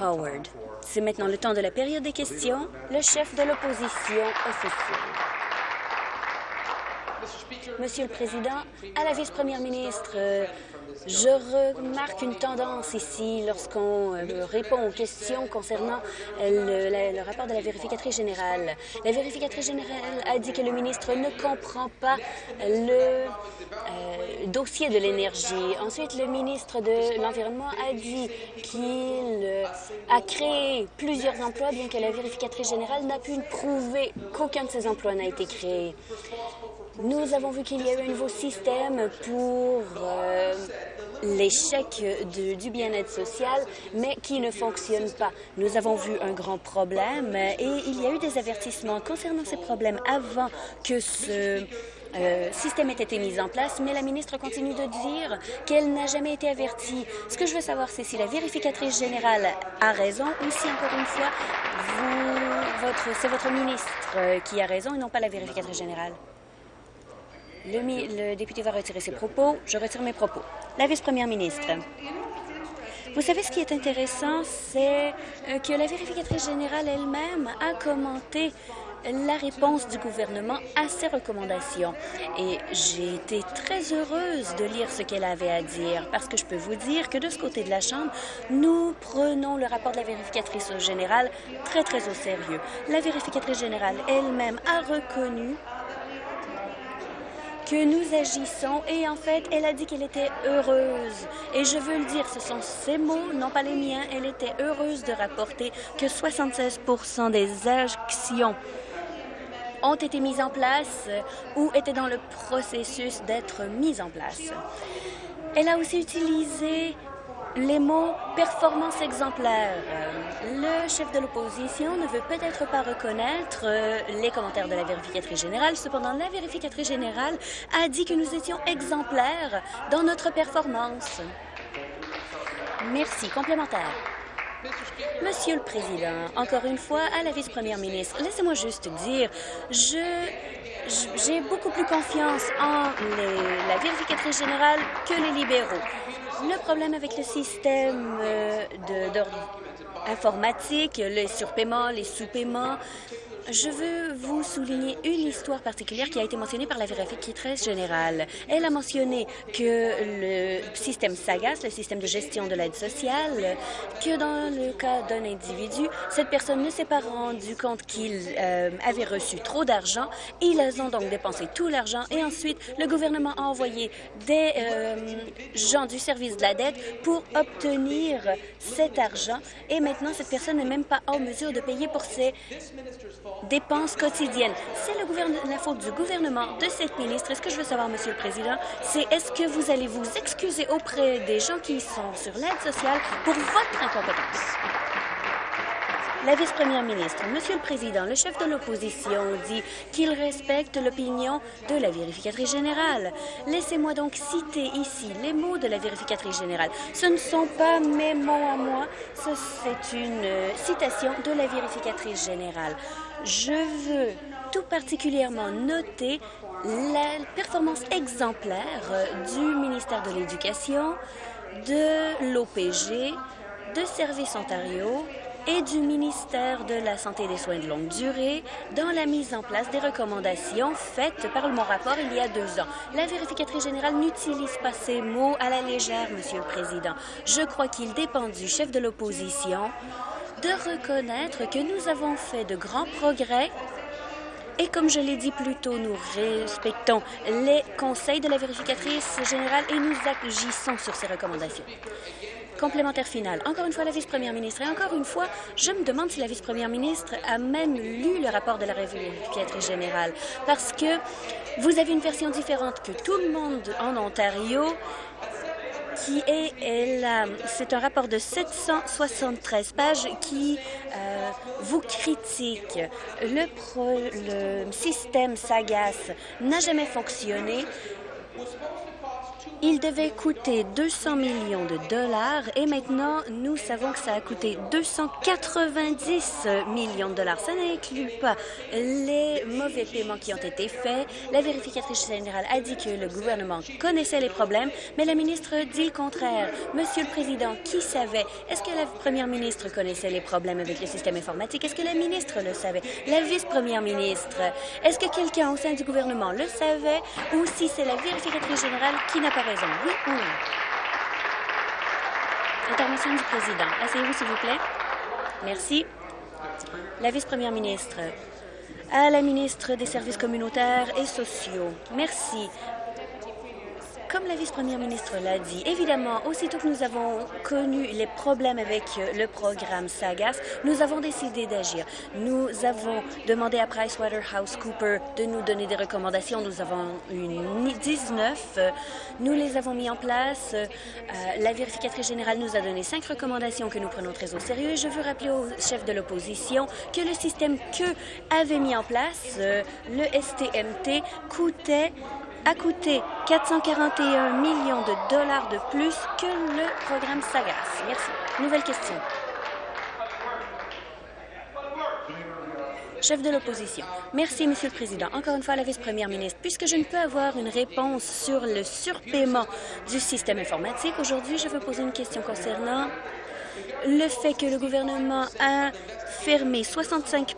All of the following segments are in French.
Howard. C'est maintenant le temps de la période des questions. Le chef de l'opposition officielle. Monsieur le Président, à la vice-première ministre, euh, je remarque une tendance ici lorsqu'on euh, répond aux questions concernant euh, le, rapport de la vérificatrice générale. La vérificatrice générale a dit que le ministre ne comprend pas le dossier de l'énergie. Ensuite, le ministre de l'Environnement a dit qu'il a créé plusieurs emplois, bien que la vérificatrice générale n'a pu prouver qu'aucun de ces emplois n'a été créé. Nous avons vu qu'il y a eu un nouveau système pour euh, chèques du bien-être social, mais qui ne fonctionne pas. Nous avons vu un grand problème et il y a eu des avertissements concernant ces problèmes avant que ce euh, système ait été mis en place, mais la ministre continue de dire qu'elle n'a jamais été avertie. Ce que je veux savoir, c'est si la vérificatrice générale a raison ou si, encore une fois, c'est votre ministre qui a raison et non pas la vérificatrice générale. Le, député va retirer ses propos. Je retire mes propos. La vice-première ministre. Vous savez, ce qui est intéressant, c'est euh, que la vérificatrice générale elle-même a commenté la réponse du gouvernement à ces recommandations. Et j'ai été très heureuse de lire ce qu'elle avait à dire, parce que je peux vous dire que de ce côté de la Chambre, nous prenons le rapport de la vérificatrice générale très, très au sérieux. La vérificatrice générale elle-même a reconnu que nous agissons et en fait, elle a dit qu'elle était heureuse. Et je veux le dire, ce sont ses mots, non pas les miens. Elle était heureuse de rapporter que 76% des actions ont été mises en place ou étaient dans le processus d'être mises en place. Elle a aussi utilisé les mots performance exemplaire. Le chef de l'opposition ne veut peut-être pas reconnaître euh, les commentaires de la vérificatrice générale. Cependant, la vérificatrice générale a dit que nous étions exemplaires dans notre performance. Merci. Complémentaire. Monsieur le Président, encore une fois, à la vice-première ministre, laissez-moi juste dire, je j'ai beaucoup plus confiance en la vérificatrice générale que les libéraux. Le problème avec le système euh, informatique, les surpaiements, les sous-paiements, je veux vous souligner une histoire particulière qui a été mentionnée par la vérificatrice générale. Elle a mentionné que le système SAGAS, le système de gestion de l'aide sociale, que dans le cas d'un individu, cette personne ne s'est pas rendu compte qu'il euh, avait reçu trop d'argent. Ils ont donc dépensé tout l'argent et ensuite le gouvernement a envoyé des euh, gens du service de la dette pour obtenir cet argent et maintenant cette personne n'est même pas en mesure de payer pour ses dépenses quotidiennes. C'est la faute du gouvernement, de cette ministre. Et ce que je veux savoir, Monsieur le Président, c'est est-ce que vous allez vous excuser auprès des gens qui sont sur l'aide sociale pour votre incompétence? La vice-première ministre, Monsieur le Président, le chef de l'opposition dit qu'il respecte l'opinion de la vérificatrice générale. Laissez-moi donc citer ici les mots de la vérificatrice générale. Ce ne sont pas mes mots à moi, c'est une euh, citation de la vérificatrice générale. Je veux tout particulièrement noter la performance exemplaire du ministère de l'Éducation, de l'OPG, de Services Ontario et du ministère de la Santé et des Soins de longue durée dans la mise en place des recommandations faites par mon rapport il y a deux ans. La vérificatrice générale n'utilise pas ces mots à la légère, Monsieur le Président. Je crois qu'il dépend du chef de l'opposition de reconnaître que nous avons fait de grands progrès et comme je l'ai dit plus tôt, nous respectons les conseils de la vérificatrice générale et nous agissons sur ces recommandations. Complémentaire final. Encore une fois, la vice-première ministre. Et encore une fois, je me demande si la vice-première ministre a même lu le rapport de la vérificatrice générale. Parce que vous avez une version différente que tout le monde en Ontario qui est, c'est un rapport de 773 pages qui euh, vous critique. Le, le système SAGAS n'a jamais fonctionné Il devait coûter 200 millions de dollars et maintenant, nous savons que ça a coûté 290 millions de dollars. Ça n'inclut pas les mauvais paiements qui ont été faits. La vérificatrice générale a dit que le gouvernement connaissait les problèmes, mais la ministre dit le contraire. Monsieur le Président, qui savait? Est-ce que la première ministre connaissait les problèmes avec le système informatique? Est-ce que la ministre le savait? La vice-première ministre? Est-ce que quelqu'un au sein du gouvernement le savait? Ou si c'est la vérificatrice générale qui n'a pas Oui ou non? Intervention du président. Asseyez-vous, s'il vous plaît. Merci. La vice-première ministre. À la ministre des Services communautaires et sociaux. Merci. Comme la vice-première ministre l'a dit, évidemment, aussitôt que nous avons connu les problèmes avec le programme SAGAS, nous avons décidé d'agir. Nous avons demandé à PricewaterhouseCoopers de nous donner des recommandations. Nous avons eu 19. Nous les avons mis en place. Euh, la vérificatrice générale nous a donné cinq recommandations que nous prenons très au sérieux. je veux rappeler au chef de l'opposition que le système que avait mis en place, euh, le STMT, coûtait a coûté 441 millions de dollars de plus que le programme SAGAS. Merci. Nouvelle question. Chef de l'opposition. Merci, Monsieur le Président. Encore une fois, la vice-première ministre, puisque je ne peux avoir une réponse sur le surpaiement du système informatique, aujourd'hui, je veux poser une question concernant le fait que le gouvernement a fermé 65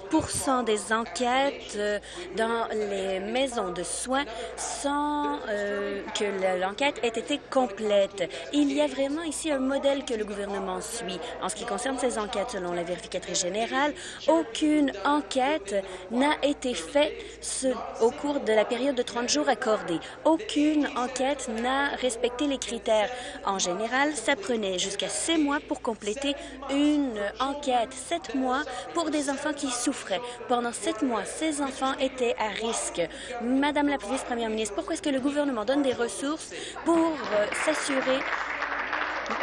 des enquêtes euh, dans les maisons de soins sans euh, que l'enquête ait été complète. Il y a vraiment ici un modèle que le gouvernement suit. En ce qui concerne ces enquêtes, selon la vérificatrice générale, aucune enquête n'a été faite au cours de la période de 30 jours accordée. Aucune enquête n'a respecté les critères. En général, ça prenait jusqu'à six mois pour compléter une enquête, sept mois pour des enfants qui souffraient. Pendant sept mois, ces enfants étaient à risque. Madame la vice-première ministre, pourquoi est-ce que le gouvernement donne des ressources pour euh, s'assurer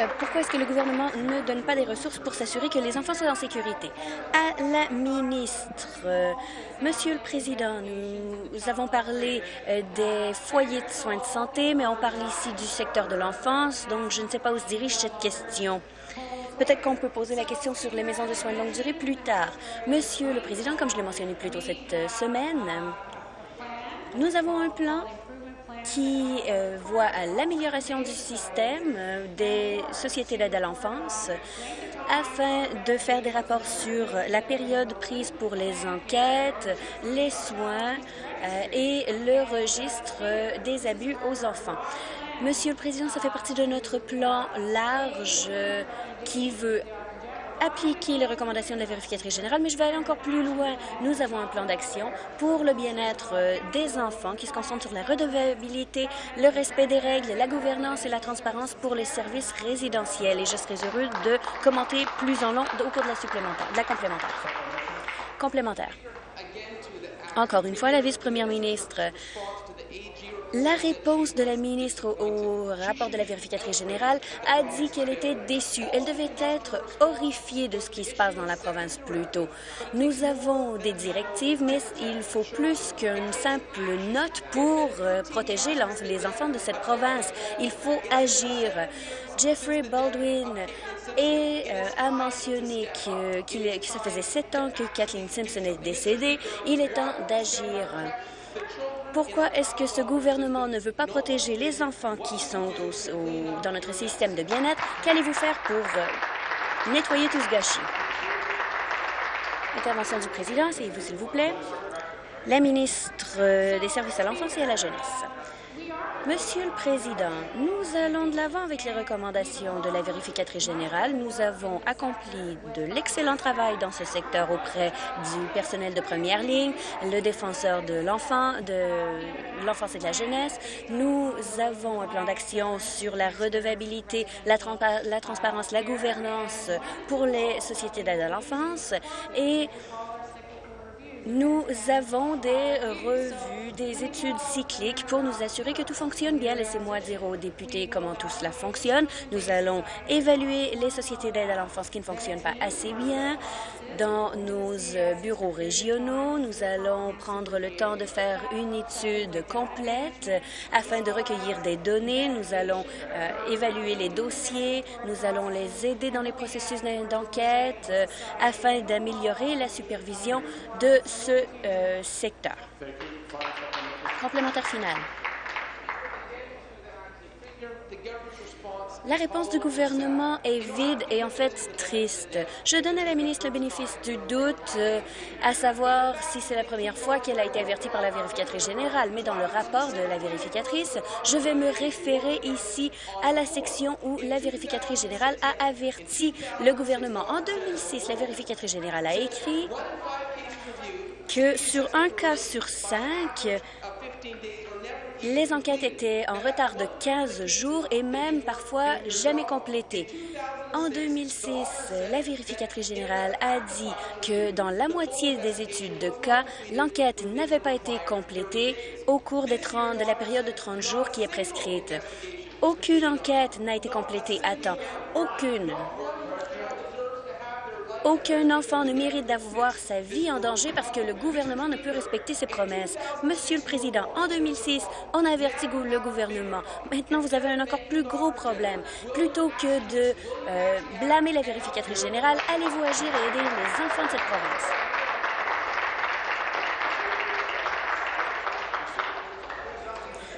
euh, pourquoi est-ce que le gouvernement ne donne pas des ressources pour s'assurer que les enfants soient en sécurité? À la ministre, euh, Monsieur le Président, nous avons parlé des foyers de soins de santé, mais on parle ici du secteur de l'enfance, donc je ne sais pas où se dirige cette question. Peut-être qu'on peut poser la question sur les maisons de soins de longue durée plus tard. Monsieur le Président, comme je l'ai mentionné plus tôt cette euh, semaine, nous avons un plan qui euh, voit l'amélioration du système euh, des sociétés d'aide à l'enfance afin de faire des rapports sur la période prise pour les enquêtes, les soins et le registre des abus aux enfants. Monsieur le Président, ça fait partie de notre plan large qui veut appliquer les recommandations de la vérificatrice générale, mais je vais aller encore plus loin. Nous avons un plan d'action pour le bien-être euh, des enfants qui se concentre sur la redevabilité, le respect des règles, la gouvernance et la transparence pour les services résidentiels. Et je serai heureux de commenter plus en long au cours de la, supplémentaire, de la complémentaire. Complémentaire. Encore une fois, la vice-première ministre la réponse de la ministre au, rapport de la vérificatrice générale a dit qu'elle était déçue. Elle devait être horrifiée de ce qui se passe dans la province plus tôt. Nous avons des directives, mais il faut plus qu'une simple note pour euh, protéger les enfants de cette province. Il faut agir. Jeffrey Baldwin euh, a mentionné que ça faisait sept ans que Kathleen Simpson est décédée. Il est temps d'agir. Pourquoi est-ce que ce gouvernement ne veut pas protéger les enfants qui sont dans notre système de bien-être? Qu'allez-vous faire pour euh, nettoyer tout ce gâchis? Intervention du président, vous s'il vous plaît. La ministre euh, des Services à l'enfance et à la jeunesse. Monsieur le Président, nous allons de l'avant avec les recommandations de la vérificatrice générale. Nous avons accompli de l'excellent travail dans ce secteur auprès du personnel de première ligne, le défenseur de l'enfant, de l'enfance et de la jeunesse. Nous avons un plan d'action sur la redevabilité, la, transparence, la gouvernance pour les sociétés d'aide à l'enfance et Nous avons des revues, des études cycliques pour nous assurer que tout fonctionne bien. Laissez-moi dire aux députés comment tout cela fonctionne. Nous allons évaluer les sociétés d'aide à l'enfance qui ne fonctionnent pas assez bien dans nos bureaux régionaux. Nous allons prendre le temps de faire une étude complète afin de recueillir des données. Nous allons euh, évaluer les dossiers. Nous allons les aider dans les processus d'enquête euh, afin d'améliorer la supervision de ce euh, secteur. Complémentaire final. La réponse du gouvernement est vide et en fait triste. Je donne à la ministre le bénéfice du doute euh, à savoir si c'est la première fois qu'elle a été avertie par la vérificatrice générale, mais dans le rapport de la vérificatrice, je vais me référer ici à la section où la vérificatrice générale a averti le gouvernement. En 2006, la vérificatrice générale a écrit que sur un cas sur cinq, les enquêtes étaient en retard de 15 jours et même parfois jamais complétées. En 2006, la vérificatrice générale a dit que dans la moitié des études de cas, l'enquête n'avait pas été complétée au cours des 30, de la période de 30 jours qui est prescrite. Aucune enquête n'a été complétée à temps. Aucune. Aucun enfant ne mérite d'avoir sa vie en danger parce que le gouvernement ne peut respecter ses promesses. Monsieur le Président, en 2006, on a averti le gouvernement. Maintenant, vous avez un encore plus gros problème. Plutôt que de euh, blâmer la vérificatrice générale, allez-vous agir et aider les enfants de cette province?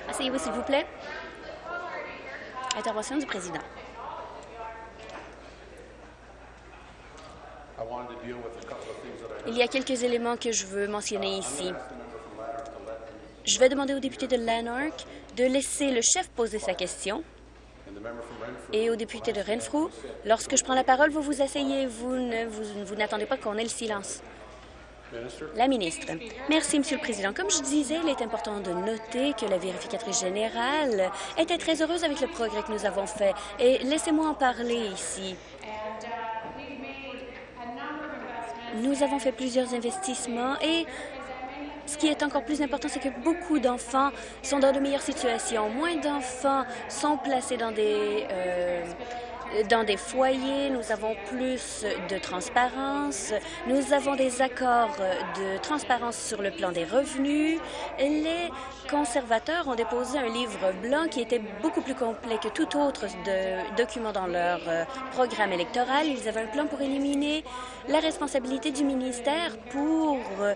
Asseyez-vous, s'il vous plaît. Intervention du Président. Il y a quelques éléments que je veux mentionner ici. Je vais demander au député de Lanark de laisser le chef poser sa question. Et au député de Renfrew, lorsque je prends la parole, vous vous asseyez, vous n'attendez pas qu'on ait le silence. La ministre. Merci, Monsieur le Président. Comme je disais, il est important de noter que la vérificatrice générale était très heureuse avec le progrès que nous avons fait. Et laissez-moi en parler ici. Nous avons fait plusieurs investissements et ce qui est encore plus important, c'est que beaucoup d'enfants sont dans de meilleures situations. Moins d'enfants sont placés dans des euh, dans des foyers, nous avons plus de transparence, nous avons des accords de transparence sur le plan des revenus. Les conservateurs ont déposé un livre blanc qui était beaucoup plus complet que tout autre document dans leur euh, programme électoral. Ils avaient un plan pour éliminer la responsabilité du ministère pour euh,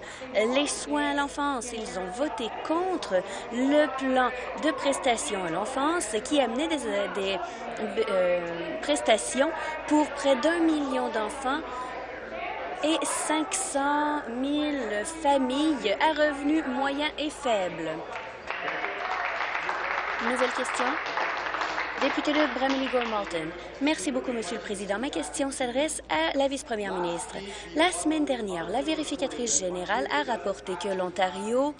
les soins à l'enfance. Ils ont voté contre le plan de prestations à l'enfance qui amenait des, des euh, prestations pour près d'un million d'enfants et 500 000 familles à revenus moyens et faibles. Nouvelle question. Député de Bramley Malton. Merci beaucoup, Monsieur le Président. Ma question s'adresse à la vice-première ministre. La semaine dernière, la vérificatrice générale a rapporté que l'Ontario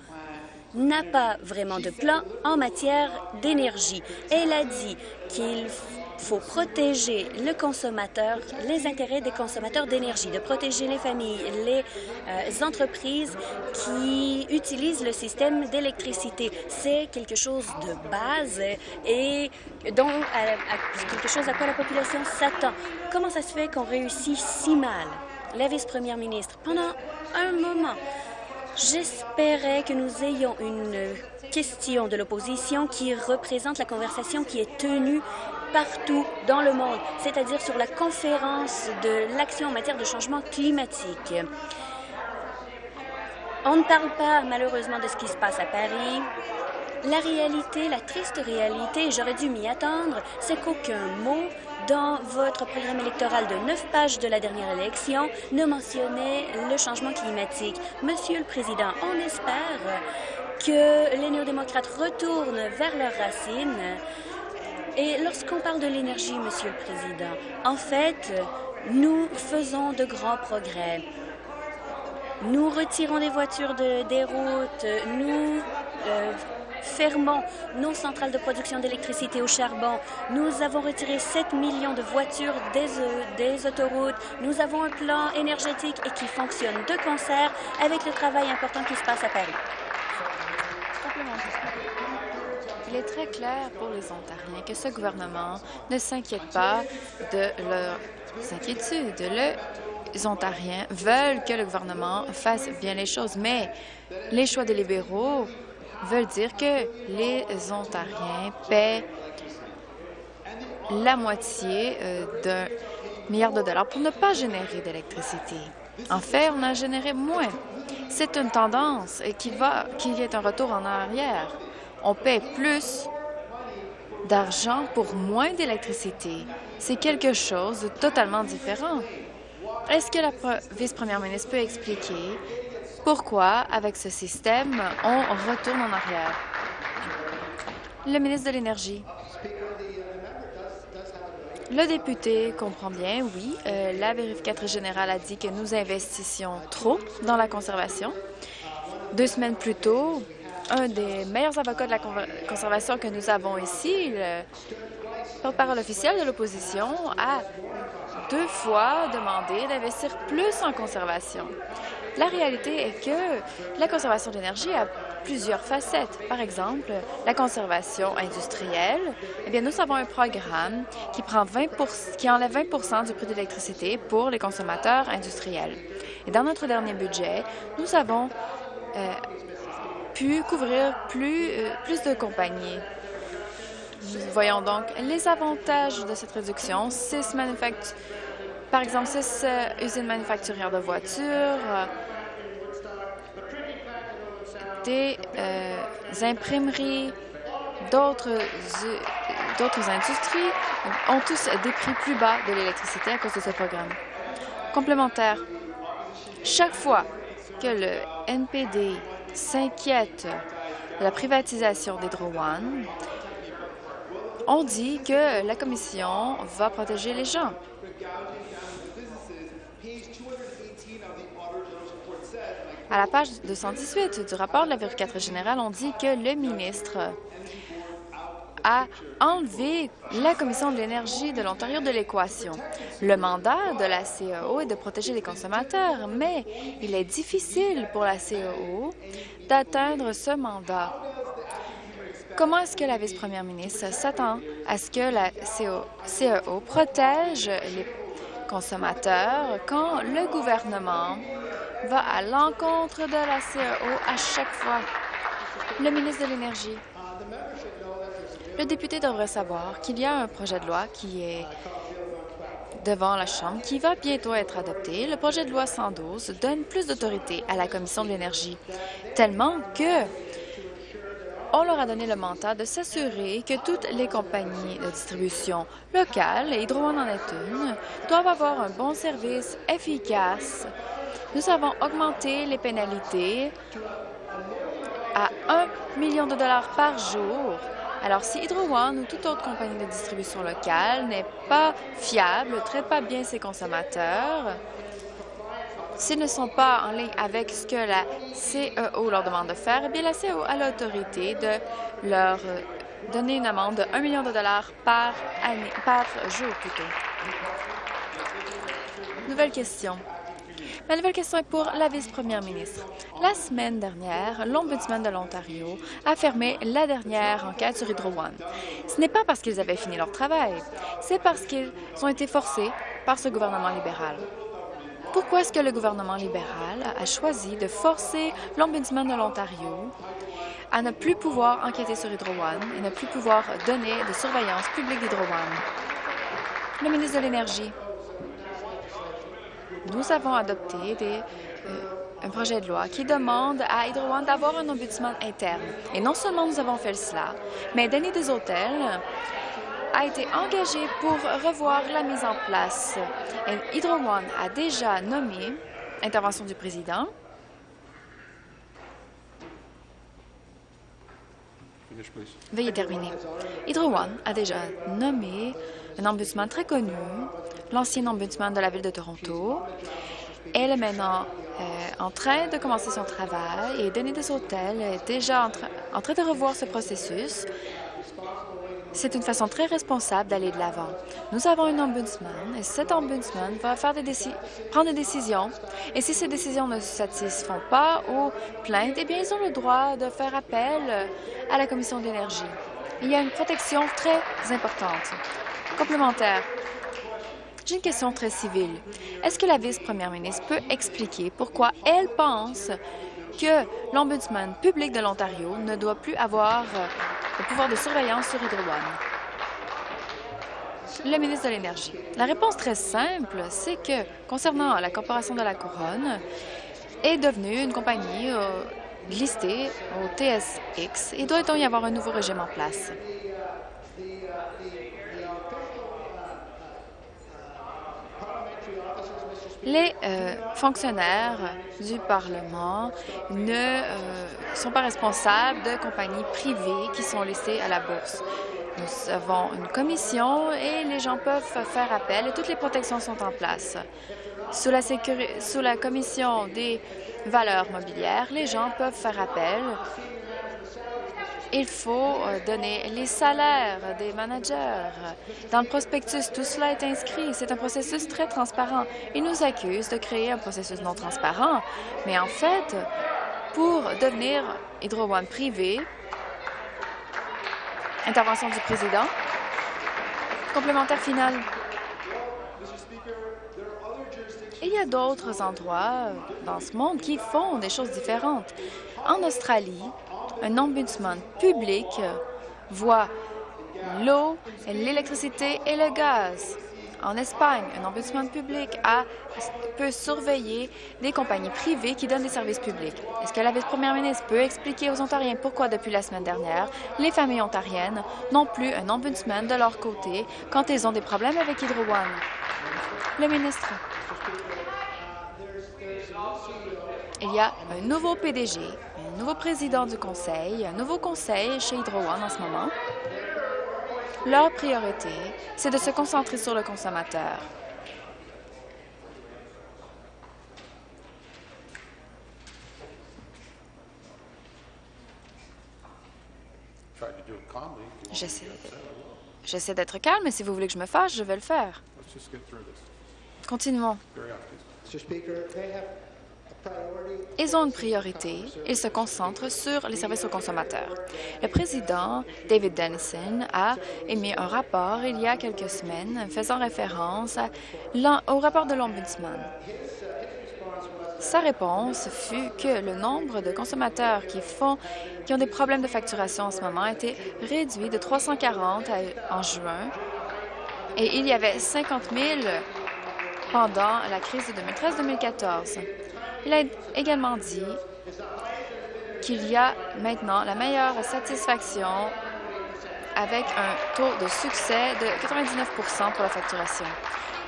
n'a pas vraiment de plan en matière d'énergie. Elle a dit qu'il faut protéger le consommateur, les intérêts des consommateurs d'énergie, de protéger les familles, les euh, entreprises qui utilisent le système d'électricité. C'est quelque chose de base et dont quelque chose à quoi la population s'attend. Comment ça se fait qu'on réussit si mal? La vice-première ministre, pendant un moment, j'espérais que nous ayons une question de l'opposition qui représente la conversation qui est tenue partout dans le monde, c'est-à-dire sur la conférence de l'action en matière de changement climatique. On ne parle pas malheureusement de ce qui se passe à Paris. La réalité, la triste réalité, j'aurais dû m'y attendre, c'est qu'aucun mot dans votre programme électoral de neuf pages de la dernière élection ne mentionnait le changement climatique. Monsieur le Président, on espère que les néo-démocrates retournent vers leurs racines et lorsqu'on parle de l'énergie, Monsieur le Président, en fait, nous faisons de grands progrès. Nous retirons des voitures de, des routes, nous euh, fermons nos centrales de production d'électricité au charbon. Nous avons retiré 7 millions de voitures des, des autoroutes. Nous avons un plan énergétique et qui fonctionne de concert avec le travail important qui se passe à Paris. Il est très clair pour les Ontariens que ce gouvernement ne s'inquiète pas de leurs inquiétudes. Les Ontariens veulent que le gouvernement fasse bien les choses, mais les choix des libéraux veulent dire que les Ontariens paient la moitié euh, d'un milliard de dollars pour ne pas générer d'électricité. En fait, on a généré moins. C'est une tendance et qu'il va qu'il y ait un retour en arrière on paie plus d'argent pour moins d'électricité. C'est quelque chose de totalement différent. Est-ce que la vice-première ministre peut expliquer pourquoi, avec ce système, on retourne en arrière? Le ministre de l'Énergie. Le député comprend bien, oui. Euh, la vérificatrice générale a dit que nous investissions trop dans la conservation. Deux semaines plus tôt, un des meilleurs avocats de la conservation que nous avons ici, le porte-parole officiel de l'opposition, a deux fois demandé d'investir plus en conservation. La réalité est que la conservation d'énergie a plusieurs facettes. Par exemple, la conservation industrielle. Eh bien, nous avons un programme qui, prend 20% qui enlève 20% du prix de l'électricité pour les consommateurs industriels. Et dans notre dernier budget, nous avons euh, couvrir plus, euh, plus de compagnies. Voyons donc les avantages de cette réduction. Six par exemple, six euh, usines manufacturières de voitures, euh, des imprimeries, d'autres industries ont tous des prix plus bas de l'électricité à cause de ce programme. Complémentaire, chaque fois que le NPD s'inquiète de la privatisation d'Hydro One, on dit que la Commission va protéger les gens. À la page 218 du rapport de la vérificatrice générale, on dit que le ministre a enlevé la Commission de l'énergie de l'Ontario de l'équation. Le mandat de la CEO est de protéger les consommateurs, mais il est difficile pour la CEO d'atteindre ce mandat. Comment est-ce que la vice-première ministre s'attend à ce que la CEO protège les consommateurs quand le gouvernement va à l'encontre de la CEO à chaque fois? Le ministre de l'Énergie. Le député devrait savoir qu'il y a un projet de loi qui est devant la Chambre qui va bientôt être adopté. Le projet de loi 112 donne plus d'autorité à la Commission de l'énergie, tellement que on leur a donné le mandat de s'assurer que toutes les compagnies de distribution locales, et Hydro en est une, doivent avoir un bon service efficace. Nous avons augmenté les pénalités à 1 million de dollars par jour alors, si Hydro One ou toute autre compagnie de distribution locale n'est pas fiable, ne traite pas bien ses consommateurs, s'ils ne sont pas en ligne avec ce que la CEO leur demande de faire, eh bien, la CEO a l'autorité de leur donner une amende de 1 million de dollars par, année, par jour. Plutôt. Nouvelle question. Ma nouvelle question est pour la vice-première ministre. La semaine dernière, l'Ombudsman de l'Ontario a fermé la dernière enquête sur Hydro One. Ce n'est pas parce qu'ils avaient fini leur travail, c'est parce qu'ils ont été forcés par ce gouvernement libéral. Pourquoi est-ce que le gouvernement libéral a choisi de forcer l'Ombudsman de l'Ontario à ne plus pouvoir enquêter sur Hydro One et ne plus pouvoir donner de surveillance publique d'Hydro One? Le ministre de l'Énergie nous avons adopté euh, un projet de loi qui demande à Hydro One d'avoir un ombudsman interne. Et non seulement nous avons fait cela, mais Denis Hôtels a été engagé pour revoir la mise en place. Et Hydro One a déjà nommé, intervention du président, Veuillez terminer. Hydro One a déjà nommé un ombudsman très connu, l'ancien ombudsman de la Ville de Toronto. Elle est maintenant euh, en train de commencer son travail et Denis Hôtels est déjà en train de revoir ce processus. C'est une façon très responsable d'aller de l'avant. Nous avons un ombudsman et cet ombudsman va des prendre des décisions. Et si ces décisions ne se satisfont pas aux plaintes, eh bien, ils ont le droit de faire appel à la Commission de l'énergie. Il y a une protection très importante. Complémentaire. J'ai une question très civile. Est-ce que la vice-première ministre peut expliquer pourquoi elle pense que l'Ombudsman public de l'Ontario ne doit plus avoir euh, le pouvoir de surveillance sur Hydro Le ministre de l'Énergie. La réponse très simple, c'est que, concernant la Corporation de la Couronne, est devenue une compagnie euh, listée au TSX et doit donc y avoir un nouveau régime en place? Les euh, fonctionnaires du Parlement ne euh, sont pas responsables de compagnies privées qui sont listées à la bourse. Nous avons une commission et les gens peuvent faire appel et toutes les protections sont en place. Sous la, sous la commission des valeurs mobilières, les gens peuvent faire appel il faut euh, donner les salaires des managers. Dans le prospectus, tout cela est inscrit. C'est un processus très transparent. Ils nous accusent de créer un processus non transparent, mais en fait, pour devenir Hydro One privé, intervention du président, complémentaire final. Il y a d'autres endroits dans ce monde qui font des choses différentes. En Australie, un ombudsman public voit l'eau, l'électricité et le gaz. En Espagne, un ombudsman public peut surveiller des compagnies privées qui donnent des services publics. Est-ce que la vice-première ministre peut expliquer aux Ontariens pourquoi, depuis la semaine dernière, les familles ontariennes n'ont plus un ombudsman de leur côté quand ils ont des problèmes avec Hydro One? Le ministre. Il y a un nouveau PDG nouveau président du conseil, un nouveau conseil chez Hydro One en ce moment. Leur priorité, c'est de se concentrer sur le consommateur. J'essaie d'être calme, mais si vous voulez que je me fâche, je vais le faire. Continuons. Ils ont une priorité. Ils se concentrent sur les services aux consommateurs. Le président David Dennison a émis un rapport il y a quelques semaines faisant référence au rapport de l'Ombudsman. Sa réponse fut que le nombre de consommateurs qui, ont des problèmes de facturation en ce moment a été réduit de 340 en juin et il y avait 50 000 pendant la crise de 2013-2014. Il a également dit qu'il y a maintenant la meilleure satisfaction avec un taux de succès de 99% pour la facturation.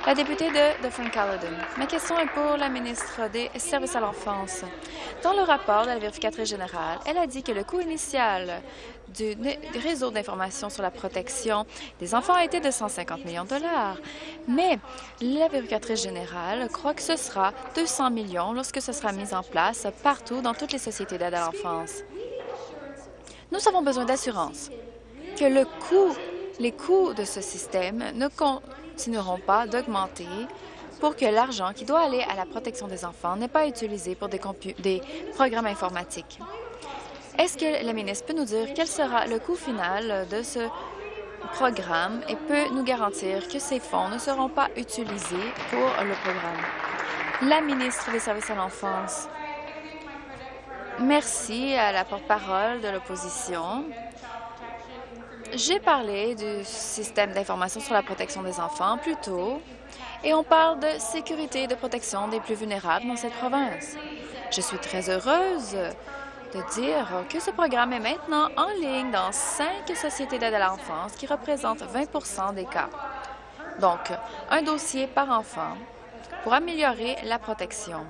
La députée de, Frank Ma question est pour la ministre des Services à l'enfance. Dans le rapport de la vérificatrice générale, elle a dit que le coût initial du réseau d'information sur la protection des enfants a été de 150 millions de dollars. Mais la vérificatrice générale croit que ce sera 200 millions lorsque ce sera mis en place partout dans toutes les sociétés d'aide à l'enfance. Nous avons besoin d'assurance que les coûts de ce système ne continueront pas d'augmenter pour que l'argent qui doit aller à la protection des enfants n'est pas utilisé pour des programmes informatiques. Est-ce que la ministre peut nous dire quel sera le coût final de ce programme et peut nous garantir que ces fonds ne seront pas utilisés pour le programme? La ministre des Services à l'enfance. Merci à la porte-parole de l'opposition. J'ai parlé du système d'information sur la protection des enfants plus tôt, et on parle de sécurité et de protection des plus vulnérables dans cette province. Je suis très heureuse dire que ce programme est maintenant en ligne dans cinq sociétés d'aide à l'enfance qui représentent 20% des cas. Donc, un dossier par enfant pour améliorer la protection.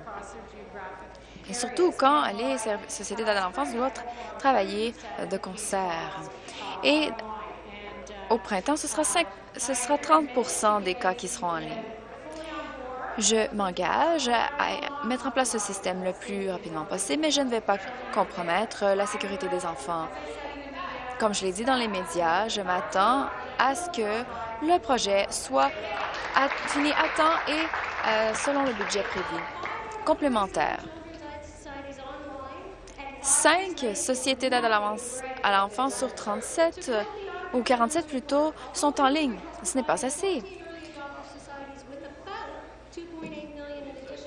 Et surtout quand les sociétés d'aide à l'enfance doivent travailler de concert. Et au printemps, ce sera, ce sera 30% des cas qui seront en ligne. Je m'engage à mettre en place ce système le plus rapidement possible, mais je ne vais pas compromettre la sécurité des enfants. Comme je l'ai dit dans les médias, je m'attends à ce que le projet soit fini à temps et euh, selon le budget prévu. Complémentaire. Cinq sociétés d'aide à l'enfance sur 37, ou 47 plutôt, sont en ligne. Ce n'est pas assez.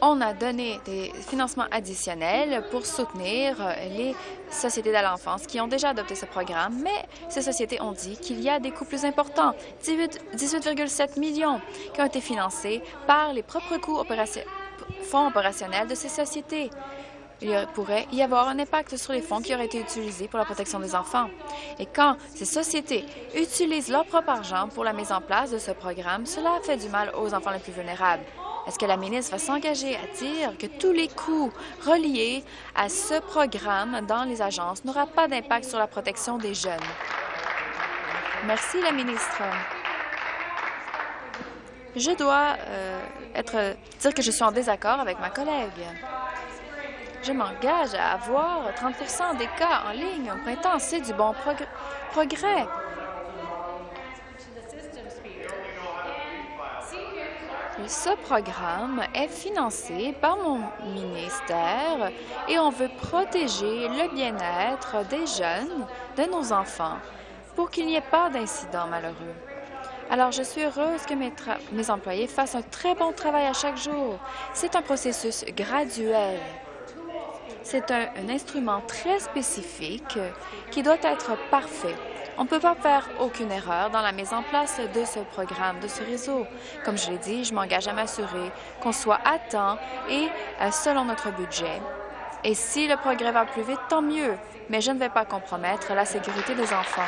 On a donné des financements additionnels pour soutenir les sociétés à l'enfance qui ont déjà adopté ce programme, mais ces sociétés ont dit qu'il y a des coûts plus importants, 18,7 millions qui ont été financés par les propres coûts fonds opérationnels de ces sociétés. Il pourrait y avoir un impact sur les fonds qui auraient été utilisés pour la protection des enfants. Et quand ces sociétés utilisent leur propre argent pour la mise en place de ce programme, cela fait du mal aux enfants les plus vulnérables. Est-ce que la ministre va s'engager à dire que tous les coûts reliés à ce programme dans les agences n'aura pas d'impact sur la protection des jeunes? Merci, la ministre. Je dois euh, être, dire que je suis en désaccord avec ma collègue. Je m'engage à avoir 30 des cas en ligne au printemps. C'est du bon progrès. Ce programme est financé par mon ministère et on veut protéger le bien-être des jeunes, de nos enfants, pour qu'il n'y ait pas d'incidents malheureux. Alors, je suis heureuse que mes, employés fassent un très bon travail à chaque jour. C'est un processus graduel. C'est un, instrument très spécifique qui doit être parfait. On ne peut pas faire aucune erreur dans la mise en place de ce programme, de ce réseau. Comme je l'ai dit, je m'engage à m'assurer qu'on soit à temps et euh, selon notre budget. Et si le progrès va plus vite, tant mieux, mais je ne vais pas compromettre la sécurité des enfants.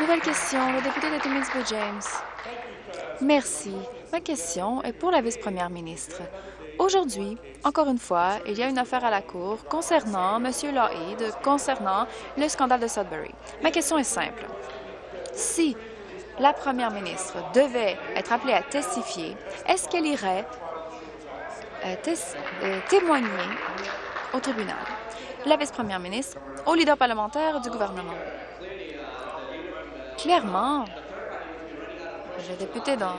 Nouvelle question, le député de timmins James. Merci. Ma question est pour la vice-première ministre. Aujourd'hui, encore une fois, il y a une affaire à la Cour concernant M. Lougheed, concernant le scandale de Sudbury. Ma question est simple. Si la première ministre devait être appelée à testifier, est-ce qu'elle irait euh, euh, témoigner au tribunal? La vice-première ministre, au leader parlementaire du gouvernement? Clairement, le député dans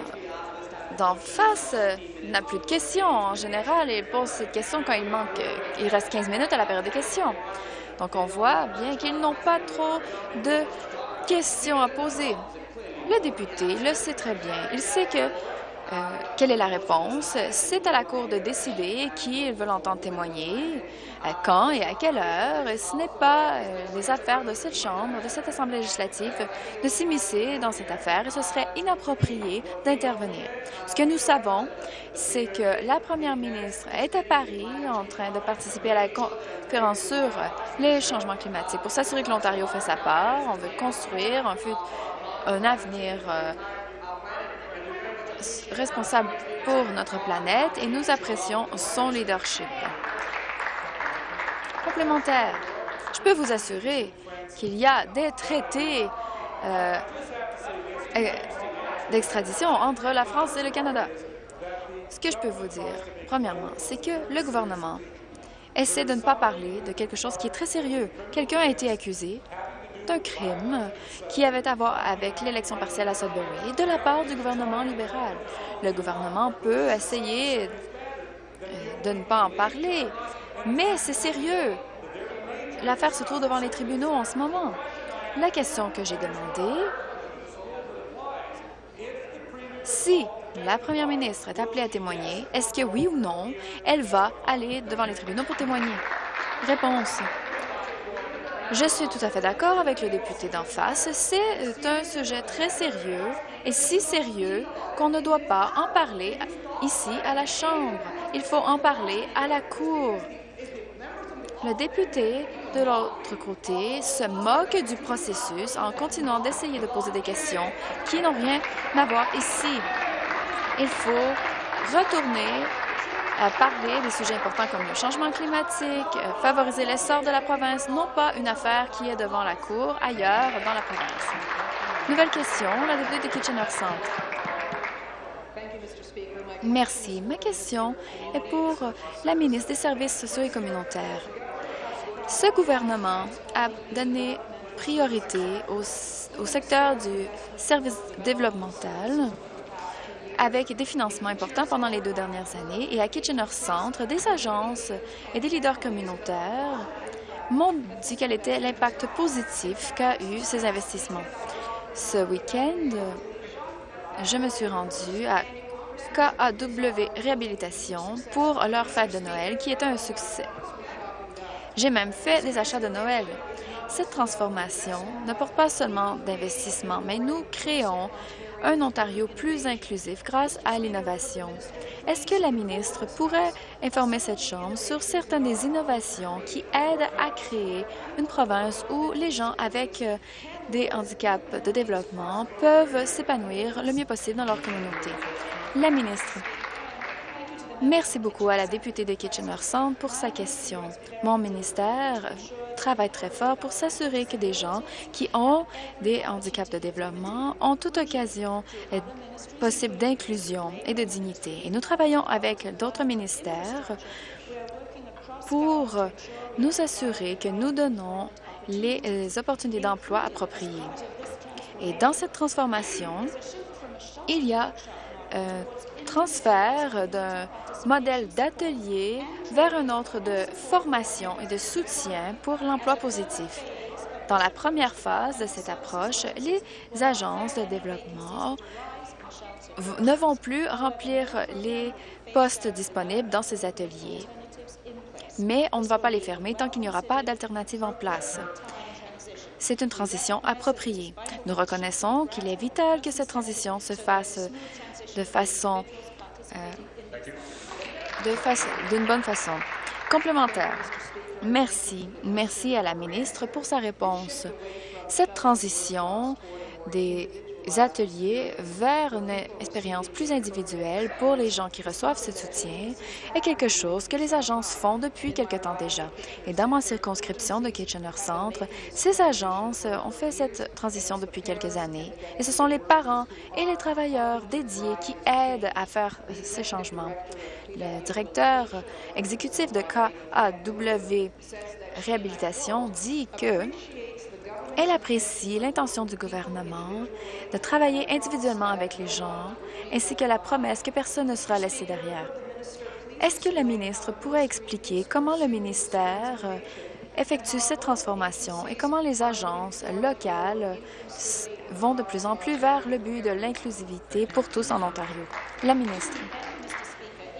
d'en face euh, n'a plus de questions. En général, il pose cette question quand il manque, euh, il reste 15 minutes à la période de questions. Donc, on voit bien qu'ils n'ont pas trop de questions à poser. Le député le sait très bien. Il sait que euh, quelle est la réponse? C'est à la Cour de décider qui ils veulent entendre témoigner, quand et à quelle heure. Et ce n'est pas euh, les affaires de cette Chambre, de cette Assemblée législative, de s'immiscer dans cette affaire et ce serait inapproprié d'intervenir. Ce que nous savons, c'est que la première ministre est à Paris en train de participer à la conférence sur les changements climatiques. Pour s'assurer que l'Ontario fait sa part, on veut construire un, un avenir euh, responsable pour notre planète et nous apprécions son leadership. Je peux vous assurer qu'il y a des traités euh, euh, d'extradition entre la France et le Canada. Ce que je peux vous dire, premièrement, c'est que le gouvernement essaie de ne pas parler de quelque chose qui est très sérieux. Quelqu'un a été accusé un crime qui avait à voir avec l'élection partielle à Sudbury de la part du gouvernement libéral. Le gouvernement peut essayer euh, de ne pas en parler, mais c'est sérieux. L'affaire se trouve devant les tribunaux en ce moment. La question que j'ai demandée, si la première ministre est appelée à témoigner, est-ce que oui ou non, elle va aller devant les tribunaux pour témoigner? Réponse. Je suis tout à fait d'accord avec le député d'en face. C'est un sujet très sérieux et si sérieux qu'on ne doit pas en parler ici à la Chambre. Il faut en parler à la Cour. Le député de l'autre côté se moque du processus en continuant d'essayer de poser des questions qui n'ont rien à voir ici. Il faut retourner parler des sujets importants comme le changement climatique, euh, favoriser l'essor de la province, non pas une affaire qui est devant la Cour ailleurs dans la province. Nouvelle question, la députée de Kitchener Centre. Merci. Ma question est pour la ministre des Services sociaux et communautaires. Ce gouvernement a donné priorité au, secteur du service développemental avec des financements importants pendant les deux dernières années et à Kitchener Centre, des agences et des leaders communautaires m'ont dit quel était l'impact positif qu'a eu ces investissements. Ce week-end, je me suis rendue à KAW Réhabilitation pour leur fête de Noël, qui était un succès. J'ai même fait des achats de Noël. Cette transformation ne porte pas seulement d'investissement, mais nous créons un Ontario plus inclusif grâce à l'innovation. Est-ce que la ministre pourrait informer cette Chambre sur certaines des innovations qui aident à créer une province où les gens avec euh, des handicaps de développement peuvent s'épanouir le mieux possible dans leur communauté? La ministre. Merci beaucoup à la députée de Kitchener-Centre pour sa question. Mon ministère travaille très fort pour s'assurer que des gens qui ont des handicaps de développement ont toute occasion possible d'inclusion et de dignité. Et nous travaillons avec d'autres ministères pour nous assurer que nous donnons les opportunités d'emploi appropriées. Et dans cette transformation, il y a euh, transfert d'un modèle d'atelier vers un autre de formation et de soutien pour l'emploi positif. Dans la première phase de cette approche, les agences de développement ne vont plus remplir les postes disponibles dans ces ateliers. Mais on ne va pas les fermer tant qu'il n'y aura pas d'alternative en place. C'est une transition appropriée. Nous reconnaissons qu'il est vital que cette transition se fasse de façon euh, d'une bonne façon. Complémentaire. Merci. Merci à la ministre pour sa réponse. Cette transition des ateliers vers une expérience plus individuelle pour les gens qui reçoivent ce soutien est quelque chose que les agences font depuis quelque temps déjà. Et dans ma circonscription de Kitchener-Centre, ces agences ont fait cette transition depuis quelques années. Et ce sont les parents et les travailleurs dédiés qui aident à faire ces changements. Le directeur exécutif de KAW Réhabilitation dit que elle apprécie l'intention du gouvernement de travailler individuellement avec les gens, ainsi que la promesse que personne ne sera laissé derrière. Est-ce que le ministre pourrait expliquer comment le ministère effectue cette transformation et comment les agences locales vont de plus en plus vers le but de l'inclusivité pour tous en Ontario? La ministre.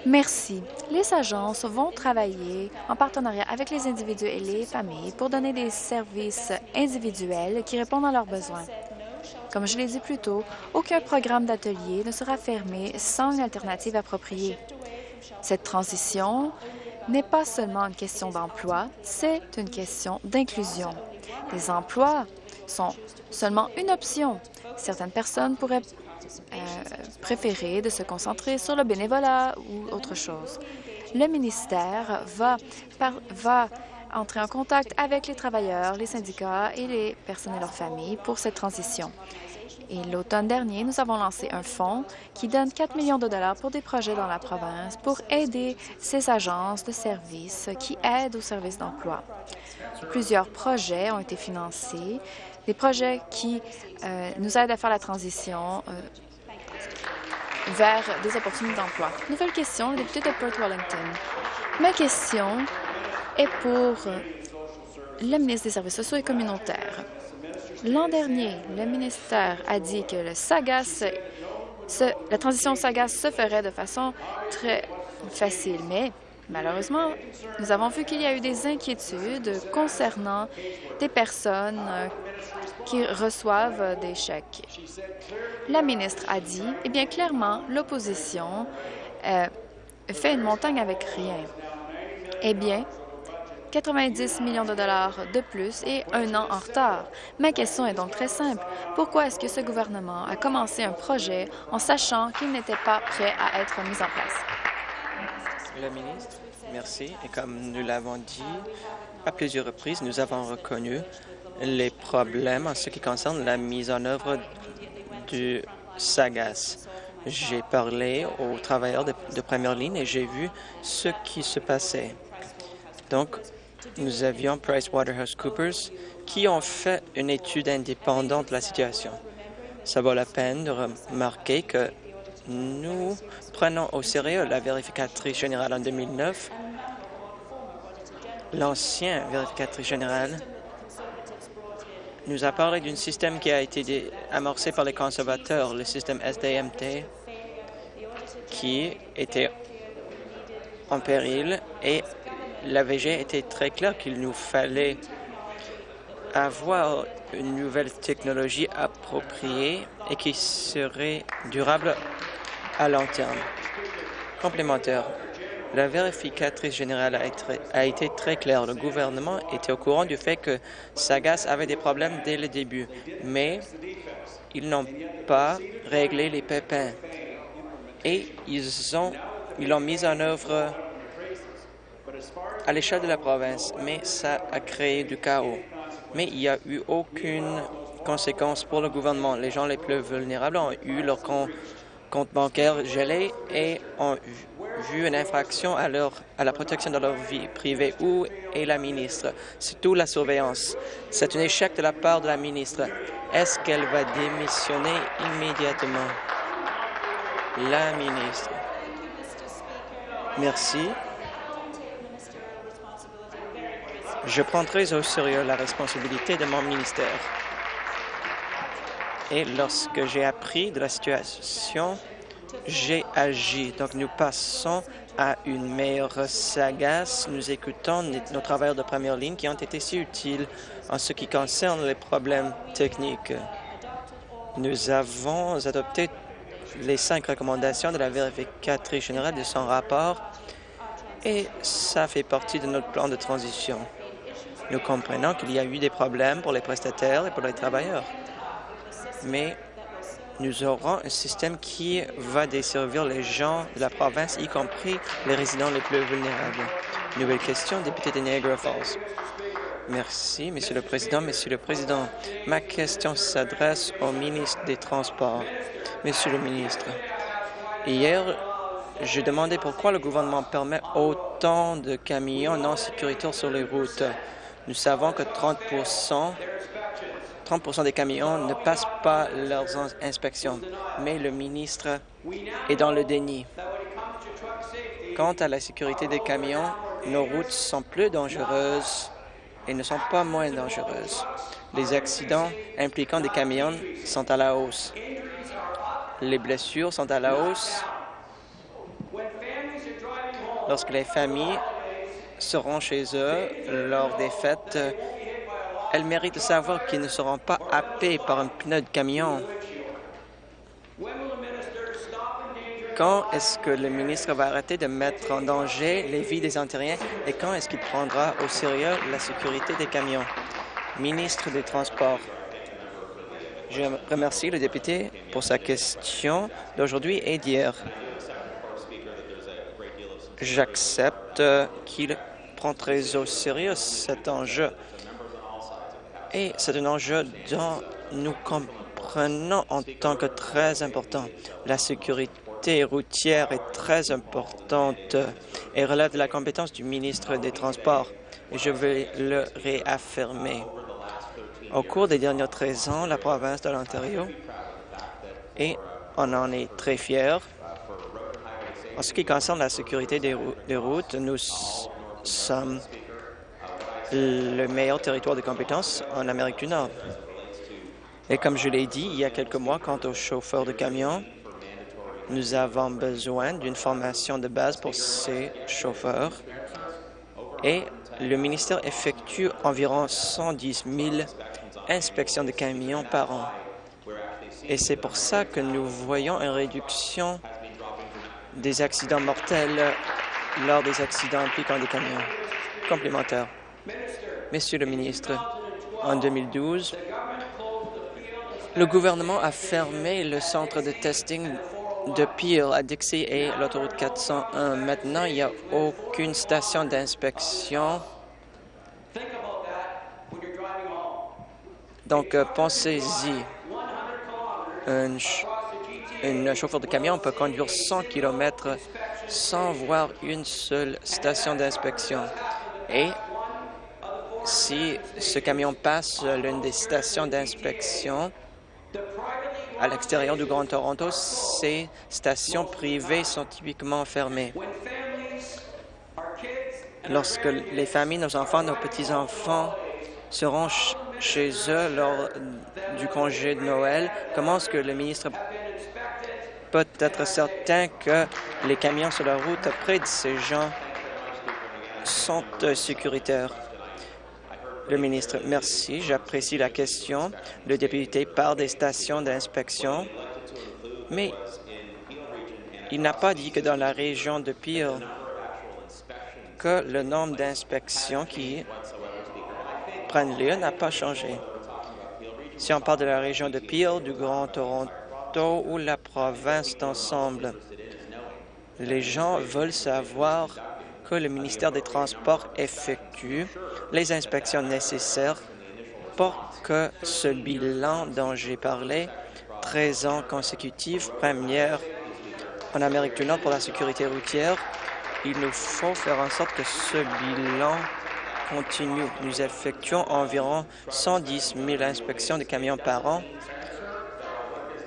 Merci. Les agences vont travailler en partenariat avec les individus et les familles pour donner des services individuels qui répondent à leurs besoins. Comme je l'ai dit plus tôt, aucun programme d'atelier ne sera fermé sans une alternative appropriée. Cette transition n'est pas seulement une question d'emploi, c'est une question d'inclusion. Les emplois sont seulement une option. Certaines personnes pourraient euh, préférer de se concentrer sur le bénévolat ou autre chose. Le ministère va, va entrer en contact avec les travailleurs, les syndicats et les personnes et leurs familles pour cette transition. Et l'automne dernier, nous avons lancé un fonds qui donne 4 millions de dollars pour des projets dans la province pour aider ces agences de services qui aident aux services d'emploi. Plusieurs projets ont été financés, des projets qui euh, nous aident à faire la transition euh, vers des opportunités d'emploi. Nouvelle question, le député de Perth Wellington. Ma question est pour le ministre des Services sociaux et communautaires. L'an dernier, le ministère a dit que la transition SAGAS se ferait de façon très facile, mais malheureusement, nous avons vu qu'il y a eu des inquiétudes concernant des personnes qui reçoivent des chèques. La ministre a dit, eh bien clairement, l'opposition euh, fait une montagne avec rien. Eh bien, 90 millions de dollars de plus et un an en retard. Ma question est donc très simple. Pourquoi est-ce que ce gouvernement a commencé un projet en sachant qu'il n'était pas prêt à être mis en place? Le ministre, merci. Et comme nous l'avons dit à plusieurs reprises, nous avons reconnu les problèmes en ce qui concerne la mise en œuvre du SAGAS. J'ai parlé aux travailleurs de, première ligne et j'ai vu ce qui se passait. Donc, nous avions PricewaterhouseCoopers qui ont fait une étude indépendante de la situation. Ça vaut la peine de remarquer que nous prenons au sérieux la vérificatrice générale en 2009. L'ancien vérificatrice générale nous a parlé d'un système qui a été amorcé par les conservateurs, le système SDMT, qui était en péril et l'AVG était très clair qu'il nous fallait avoir une nouvelle technologie appropriée et qui serait durable à long terme. Complémentaire, la vérificatrice générale a été, très claire. Le gouvernement était au courant du fait que Sagas avait des problèmes dès le début, mais ils n'ont pas réglé les pépins et ils ont, ils l'ont mis en œuvre à l'échelle de la province, mais ça a créé du chaos. Mais il n'y a eu aucune conséquence pour le gouvernement. Les gens les plus vulnérables ont eu leur compte bancaire gelé et ont vu une infraction à, leur, à la protection de leur vie privée. Où est la ministre? C'est tout la surveillance. C'est un échec de la part de la ministre. Est-ce qu'elle va démissionner immédiatement? La ministre. Merci. Je prends très au sérieux la responsabilité de mon ministère. Et lorsque j'ai appris de la situation, j'ai agi. Donc, nous passons à une meilleure sagace. Nous écoutons nos travailleurs de première ligne qui ont été si utiles en ce qui concerne les problèmes techniques. Nous avons adopté les cinq recommandations de la vérificatrice générale de son rapport et ça fait partie de notre plan de transition. Nous comprenons qu'il y a eu des problèmes pour les prestataires et pour les travailleurs, mais nous aurons un système qui va desservir les gens de la province, y compris les résidents les plus vulnérables. Nouvelle question, député de Niagara Falls. Merci, Monsieur le Président. Monsieur le Président, ma question s'adresse au ministre des Transports. Monsieur le ministre, hier, je demandais pourquoi le gouvernement permet autant de camions non sécuritaires sur les routes. Nous savons que 30 30% des camions ne passent pas leurs inspections, mais le ministre est dans le déni. Quant à la sécurité des camions, nos routes sont plus dangereuses et ne sont pas moins dangereuses. Les accidents impliquant des camions sont à la hausse. Les blessures sont à la hausse. Lorsque les familles seront chez eux lors des fêtes, elles méritent de savoir qu'ils ne seront pas happés par un pneu de camion. Quand est-ce que le ministre va arrêter de mettre en danger les vies des Ontariens et quand est-ce qu'il prendra au sérieux la sécurité des camions? Ministre des Transports. Je remercie le député pour sa question d'aujourd'hui et d'hier. J'accepte qu'il prend très au sérieux cet enjeu. Et c'est un enjeu dont nous comprenons en tant que très important. La sécurité routière est très importante et relève de la compétence du ministre des Transports. Je vais le réaffirmer. Au cours des derniers 13 ans, la province de l'Ontario, et on en est très fiers, en ce qui concerne la sécurité des, routes, nous sommes le meilleur territoire de compétences en Amérique du Nord. Et comme je l'ai dit il y a quelques mois, quant aux chauffeurs de camions, nous avons besoin d'une formation de base pour ces chauffeurs et le ministère effectue environ 110 000 inspections de camions par an. Et c'est pour ça que nous voyons une réduction des accidents mortels lors des accidents impliquant des camions. Complémentaire. Monsieur le ministre, en 2012, le gouvernement a fermé le centre de testing de Peel à Dixie et l'autoroute 401. Maintenant, il n'y a aucune station d'inspection. Donc, euh, pensez-y. un chauffeur de camion peut conduire 100 km sans voir une seule station d'inspection. Et si ce camion passe l'une des stations d'inspection à l'extérieur du Grand Toronto, ces stations privées sont typiquement fermées. Lorsque les familles, nos enfants, nos petits-enfants seront chez eux lors du congé de Noël, comment est-ce que le ministre peut être certain que les camions sur la route près de ces gens sont euh, sécuritaires? Le ministre, merci. J'apprécie la question. Le député parle des stations d'inspection, mais il n'a pas dit que dans la région de Peel, que le nombre d'inspections qui prennent lieu n'a pas changé. Si on parle de la région de Peel, du Grand Toronto ou la province d'ensemble, les gens veulent savoir que le ministère des Transports effectue les inspections nécessaires pour que ce bilan dont j'ai parlé, 13 ans consécutifs, première en Amérique du Nord pour la sécurité routière, il nous faut faire en sorte que ce bilan continue. Nous effectuons environ 110 000 inspections de camions par an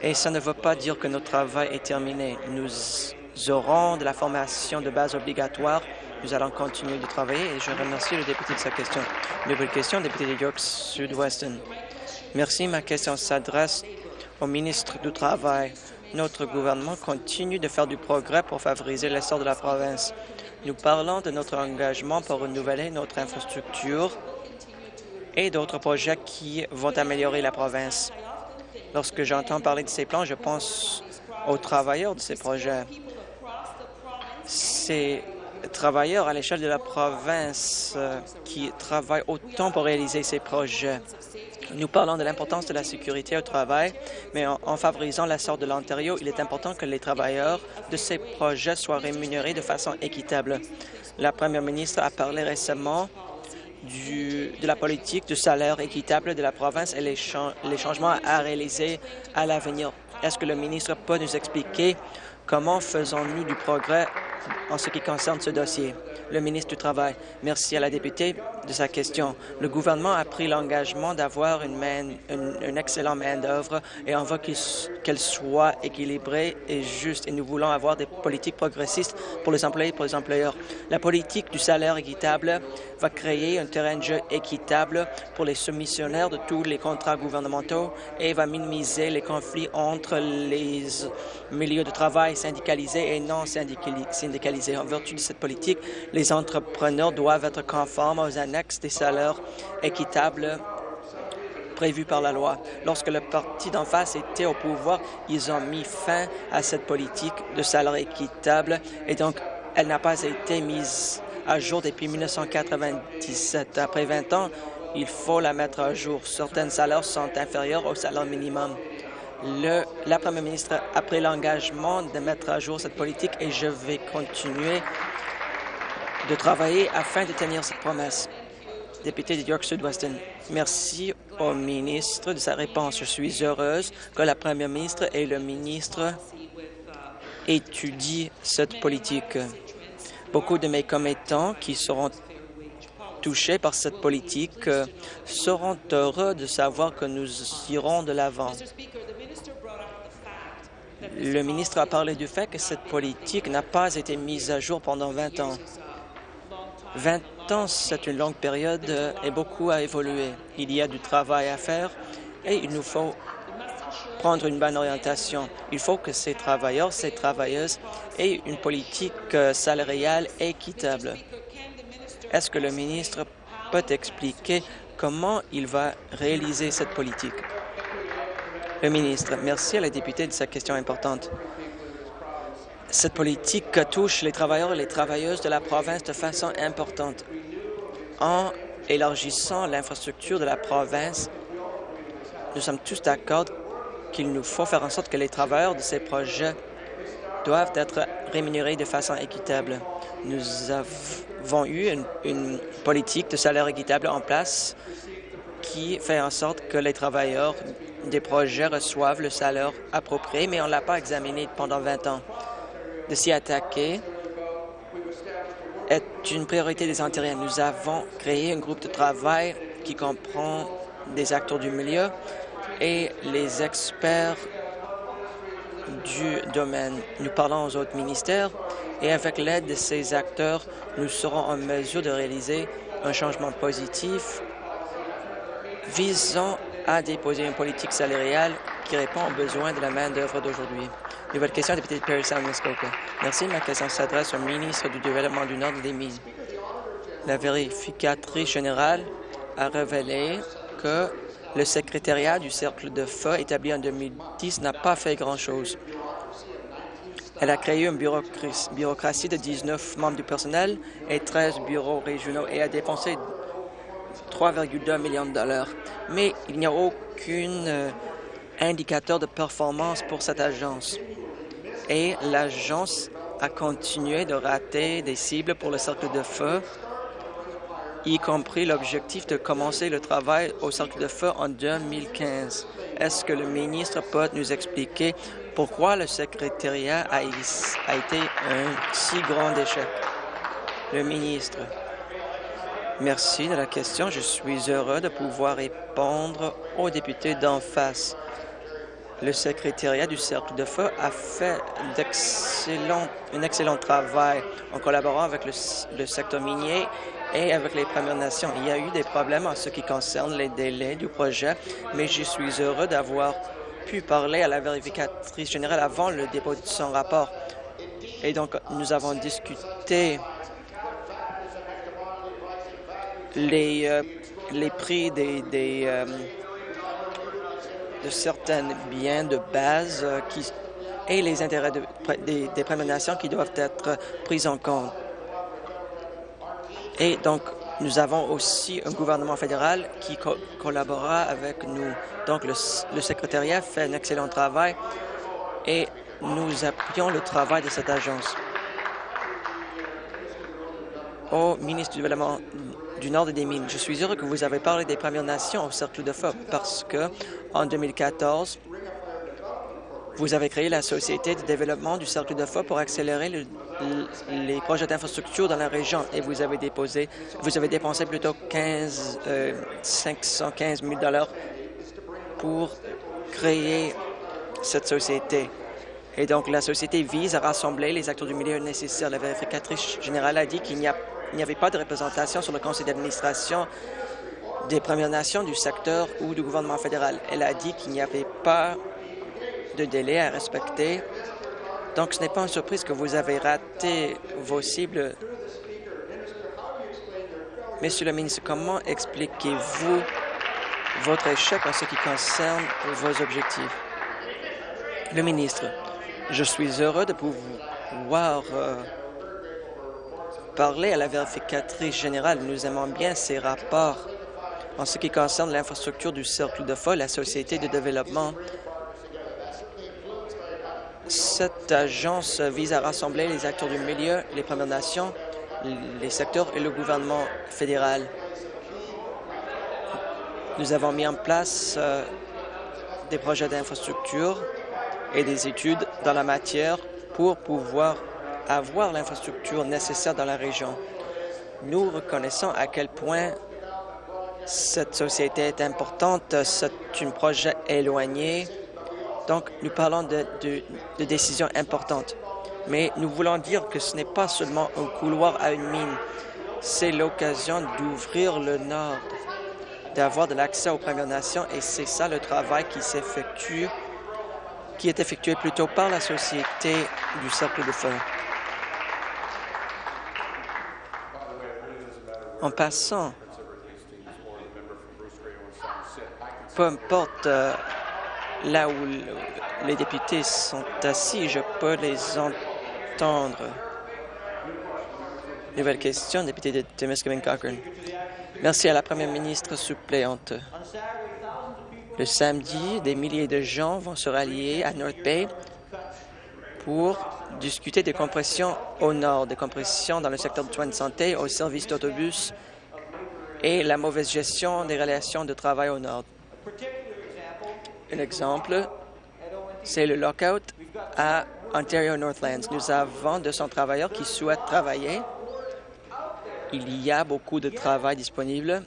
et ça ne veut pas dire que notre travail est terminé. Nous aurons de la formation de base obligatoire nous allons continuer de travailler et je remercie le député de sa question. Nouvelle question, député de York Sud-Weston. Merci. Ma question s'adresse au ministre du Travail. Notre gouvernement continue de faire du progrès pour favoriser l'essor de la province. Nous parlons de notre engagement pour renouveler notre infrastructure et d'autres projets qui vont améliorer la province. Lorsque j'entends parler de ces plans, je pense aux travailleurs de ces projets. C'est travailleurs à l'échelle de la province euh, qui travaillent autant pour réaliser ces projets. Nous parlons de l'importance de la sécurité au travail, mais en, en favorisant l'essor de l'Ontario, il est important que les travailleurs de ces projets soient rémunérés de façon équitable. La première ministre a parlé récemment de la politique de salaire équitable de la province et les, les changements à réaliser à l'avenir. Est-ce que le ministre peut nous expliquer comment faisons-nous du progrès en ce qui concerne ce dossier. Le ministre du Travail, merci à la députée de sa question. Le gouvernement a pris l'engagement d'avoir une, excellente main-d'œuvre et on veut qu'elle soit équilibrée et juste. Et nous voulons avoir des politiques progressistes pour les employés et pour les employeurs. La politique du salaire équitable va créer un terrain de jeu équitable pour les soumissionnaires de tous les contrats gouvernementaux et va minimiser les conflits entre les milieux de travail syndicalisés et non syndicalisés. En vertu de cette politique, les entrepreneurs doivent être conformes aux annexes des salaires équitables prévus par la loi. Lorsque le parti d'en face était au pouvoir, ils ont mis fin à cette politique de salaire équitable et donc elle n'a pas été mise à jour depuis 1997. Après 20 ans, il faut la mettre à jour. Certains salaires sont inférieurs au salaire minimum. Le, la première ministre a pris l'engagement de mettre à jour cette politique et je vais continuer de travailler afin de tenir cette promesse. Député de York Sud-Weston, merci au ministre de sa réponse. Je suis heureuse que la première ministre et le ministre étudient cette politique. Beaucoup de mes commettants qui seront touchés par cette politique seront heureux de savoir que nous irons de l'avant. Le ministre a parlé du fait que cette politique n'a pas été mise à jour pendant 20 ans. 20 ans, c'est une longue période euh, et beaucoup a évolué. Il y a du travail à faire et il nous faut prendre une bonne orientation. Il faut que ces travailleurs, ces travailleuses aient une politique euh, salariale équitable. Est-ce que le ministre peut expliquer comment il va réaliser cette politique? Le ministre, merci à la députée de sa question importante. Cette politique touche les travailleurs et les travailleuses de la province de façon importante. En élargissant l'infrastructure de la province, nous sommes tous d'accord qu'il nous faut faire en sorte que les travailleurs de ces projets doivent être rémunérés de façon équitable. Nous avons eu une, politique de salaire équitable en place qui fait en sorte que les travailleurs des projets reçoivent le salaire approprié, mais on ne l'a pas examiné pendant 20 ans. De s'y attaquer est une priorité des Ontariens. Nous avons créé un groupe de travail qui comprend des acteurs du milieu et les experts du domaine. Nous parlons aux autres ministères et avec l'aide de ces acteurs, nous serons en mesure de réaliser un changement positif visant à déposer une politique salariale qui répond aux besoins de la main-d'œuvre d'aujourd'hui. Nouvelle question, député de Perry Sound, Muskoka. Merci. Ma question s'adresse au ministre du Développement du Nord des Mines. La vérificatrice générale a révélé que le secrétariat du Cercle de feu établi en 2010 n'a pas fait grand-chose. Elle a créé une bureaucratie de 19 membres du personnel et 13 bureaux régionaux et a dépensé 3,2 millions de dollars. Mais il n'y a aucun euh, indicateur de performance pour cette agence. Et l'agence a continué de rater des cibles pour le cercle de feu y compris l'objectif de commencer le travail au cercle de feu en 2015. Est-ce que le ministre peut nous expliquer pourquoi le secrétariat a, été un si grand échec? Le ministre. Merci de la question. Je suis heureux de pouvoir répondre aux députés d'en face. Le secrétariat du Cercle de Feu a fait un excellent travail en collaborant avec le secteur minier et avec les Premières Nations. Il y a eu des problèmes en ce qui concerne les délais du projet, mais je suis heureux d'avoir pu parler à la vérificatrice générale avant le dépôt de son rapport. Et donc, nous avons discuté les, euh, les prix des, des euh, de certains biens de base euh, qui, et les intérêts des, des Premières Nations qui doivent être pris en compte. Et donc, nous avons aussi un gouvernement fédéral qui collaborera avec nous. Donc, le, secrétariat fait un excellent travail et nous appuyons le travail de cette agence. Au ministre du Développement du Nord des Mines, je suis heureux que vous avez parlé des Premières Nations au Cercle de Feu parce que en 2014, vous avez créé la Société de développement du Cercle de Feu pour accélérer les projets d'infrastructure dans la région et vous avez déposé, vous avez dépensé plutôt 15, 515 000 dollars pour créer cette société. Et donc, la société vise à rassembler les acteurs du milieu nécessaires. La vérificatrice générale a dit qu'il n'y avait pas de représentation sur le conseil d'administration des Premières Nations, du secteur ou du gouvernement fédéral. Elle a dit qu'il n'y avait pas de délai à respecter. Donc, ce n'est pas une surprise que vous avez raté vos cibles. Monsieur le ministre, comment expliquez-vous votre échec en ce qui concerne vos objectifs? Le ministre, je suis heureux de pouvoir euh, parler à la vérificatrice générale. Nous aimons bien ces rapports en ce qui concerne l'infrastructure du Cercle de Feu, la Société de développement cette agence vise à rassembler les acteurs du milieu, les Premières Nations, les secteurs et le gouvernement fédéral. Nous avons mis en place euh, des projets d'infrastructure et des études dans la matière pour pouvoir avoir l'infrastructure nécessaire dans la région. Nous reconnaissons à quel point cette société est importante. C'est un projet éloigné donc, nous parlons de, décisions importantes. Mais nous voulons dire que ce n'est pas seulement un couloir à une mine, c'est l'occasion d'ouvrir le Nord, d'avoir de l'accès aux Premières Nations, et c'est ça le travail qui s'effectue, qui est effectué plutôt par la Société du Cercle de Feu. En passant, peu importe euh, là où les députés sont assis, je peux les entendre. Nouvelle question, député de Timiskaming Cochrane. Merci à la première ministre suppléante. Le samedi, des milliers de gens vont se rallier à North Bay pour discuter des compressions au nord, des compressions dans le secteur de soins de santé, au service d'autobus et la mauvaise gestion des relations de travail au nord. un exemple, c'est le lockout à Ontario Northlands. Nous avons 200 travailleurs qui souhaitent travailler. Il y a beaucoup de travail disponible,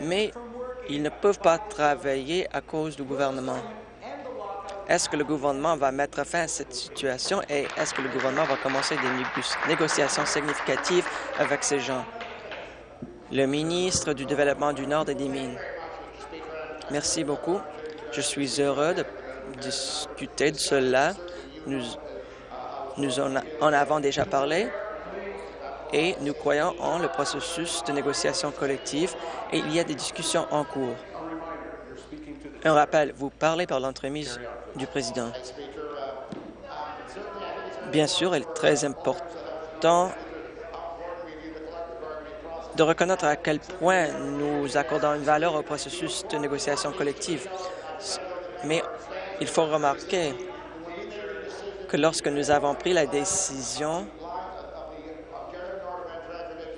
mais ils ne peuvent pas travailler à cause du gouvernement. Est-ce que le gouvernement va mettre fin à cette situation et est-ce que le gouvernement va commencer des négociations significatives avec ces gens? Le ministre du Développement du Nord et des Mines. Merci beaucoup. Je suis heureux de discuter de cela. Nous, en avons déjà parlé et nous croyons en le processus de négociation collective et il y a des discussions en cours. Un rappel, vous parlez par l'entremise du président. Bien sûr, il est très important de reconnaître à quel point nous accordons une valeur au processus de négociation collective. Mais il faut remarquer que lorsque nous avons pris la décision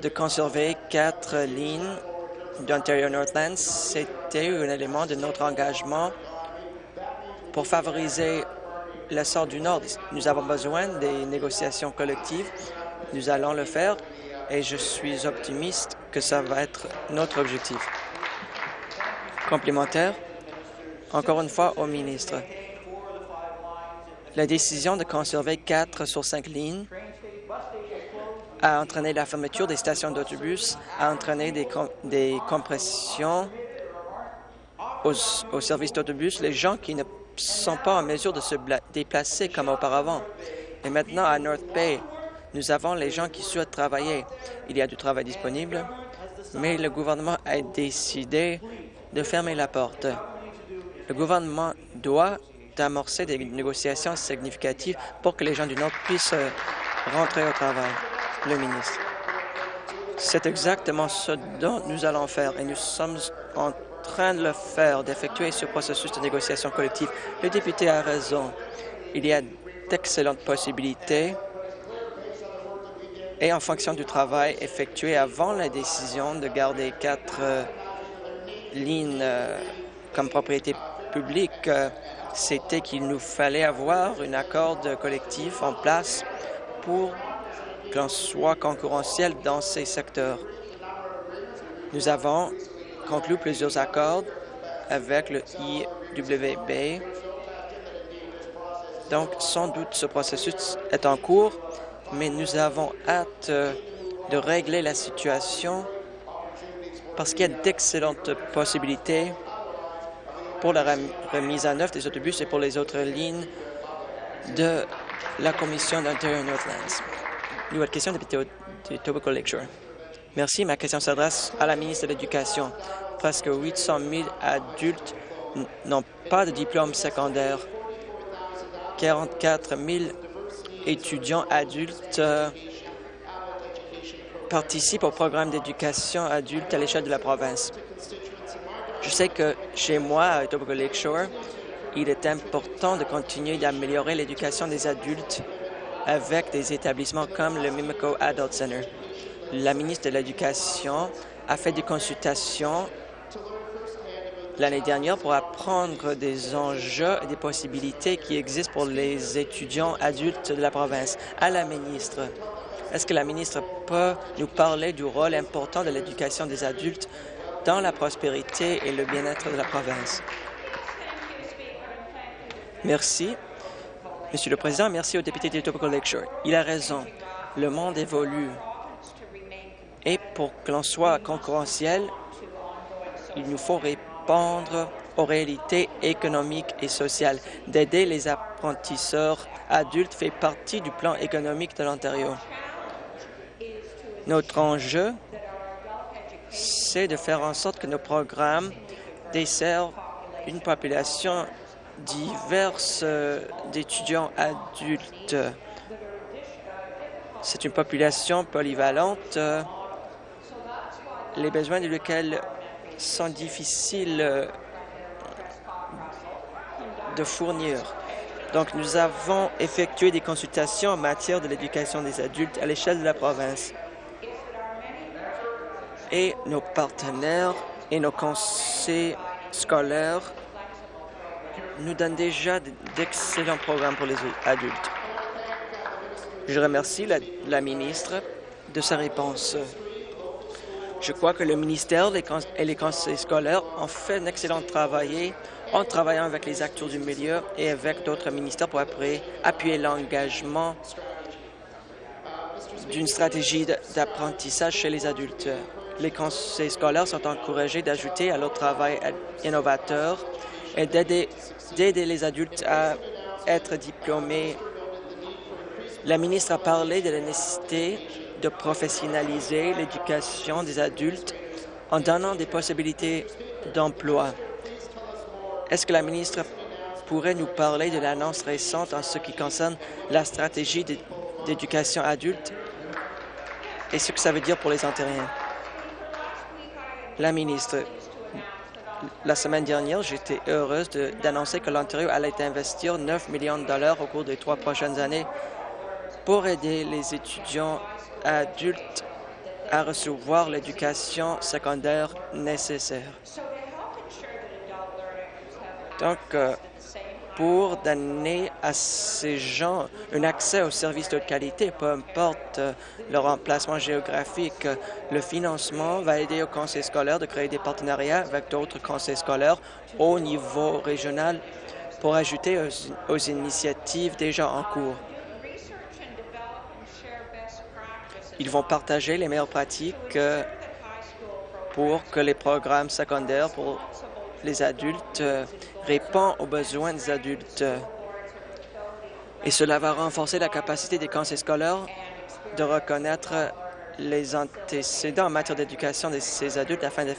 de conserver quatre lignes d'Ontario Northlands, c'était un élément de notre engagement pour favoriser le sort du Nord. Nous avons besoin des négociations collectives. Nous allons le faire et je suis optimiste que ça va être notre objectif. Complémentaire, encore une fois au ministre. La décision de conserver quatre sur cinq lignes a entraîné la fermeture des stations d'autobus, a entraîné des, des compressions aux, aux services d'autobus. Les gens qui ne sont pas en mesure de se déplacer comme auparavant. Et maintenant, à North Bay, nous avons les gens qui souhaitent travailler. Il y a du travail disponible, mais le gouvernement a décidé de fermer la porte. Le gouvernement doit amorcer des négociations significatives pour que les gens du Nord puissent rentrer au travail le ministre. C'est exactement ce dont nous allons faire et nous sommes en train de le faire, d'effectuer ce processus de négociation collective. Le député a raison. Il y a d'excellentes possibilités et en fonction du travail effectué avant la décision de garder quatre euh, lignes euh, comme propriété publique, euh, c'était qu'il nous fallait avoir un accord collectif en place pour qu'on soit concurrentiel dans ces secteurs. Nous avons conclu plusieurs accords avec le IWB. Donc, sans doute, ce processus est en cours, mais nous avons hâte de régler la situation parce qu'il y a d'excellentes possibilités pour la remise en œuvre des autobus et pour les autres lignes de la Commission d'Ontario Northlands. Nouvelle question, député. Merci. Ma question s'adresse à la ministre de l'Éducation. Presque 800 000 adultes n'ont pas de diplôme secondaire. 44 000 étudiants adultes euh, participent au programme d'éducation adulte à l'échelle de la province. Je sais que chez moi, à Tobacco Lakeshore, il est important de continuer d'améliorer l'éducation des adultes avec des établissements comme le Mimico Adult Center. La ministre de l'Éducation a fait des consultations l'année dernière pour apprendre des enjeux et des possibilités qui existent pour les étudiants adultes de la province. À la ministre, est-ce que la ministre peut nous parler du rôle important de l'éducation des adultes dans la prospérité et le bien-être de la province? Merci. Monsieur le Président, merci au député de Tobacco Lakeshore. Il a raison. Le monde évolue. Et pour que l'on soit concurrentiel, il nous faut répondre aux réalités économiques et sociales. D'aider les apprentisseurs adultes fait partie du plan économique de l'Ontario. Notre enjeu, c'est de faire en sorte que nos programmes desservent une population diverses euh, d'étudiants adultes. C'est une population polyvalente, les besoins de lesquels sont difficiles euh, de fournir. Donc, nous avons effectué des consultations en matière de l'éducation des adultes à l'échelle de la province. Et nos partenaires et nos conseils scolaires nous donne déjà d'excellents programmes pour les adultes. Je remercie la, ministre de sa réponse. Je crois que le ministère et les conseils scolaires ont fait un excellent travail en travaillant avec les acteurs du milieu et avec d'autres ministères pour appuyer l'engagement d'une stratégie d'apprentissage chez les adultes. Les conseils scolaires sont encouragés d'ajouter à leur travail innovateur et d'aider les adultes à être diplômés. La ministre a parlé de la nécessité de professionnaliser l'éducation des adultes en donnant des possibilités d'emploi. Est-ce que la ministre pourrait nous parler de l'annonce récente en ce qui concerne la stratégie d'éducation adulte et ce que ça veut dire pour les Ontariens? La ministre, la semaine dernière, j'étais heureuse d'annoncer que l'Ontario allait investir 9 millions de dollars au cours des trois prochaines années pour aider les étudiants adultes à recevoir l'éducation secondaire nécessaire. Donc, euh, pour donner à ces gens un accès aux services de qualité, peu importe euh, leur emplacement géographique. Le financement va aider aux conseils scolaires de créer des partenariats avec d'autres conseils scolaires au niveau régional pour ajouter aux, initiatives déjà en cours. Ils vont partager les meilleures pratiques euh, pour que les programmes secondaires pour les adultes euh, répond aux besoins des adultes. Et cela va renforcer la capacité des conseils scolaires de reconnaître les antécédents en matière d'éducation de ces adultes afin de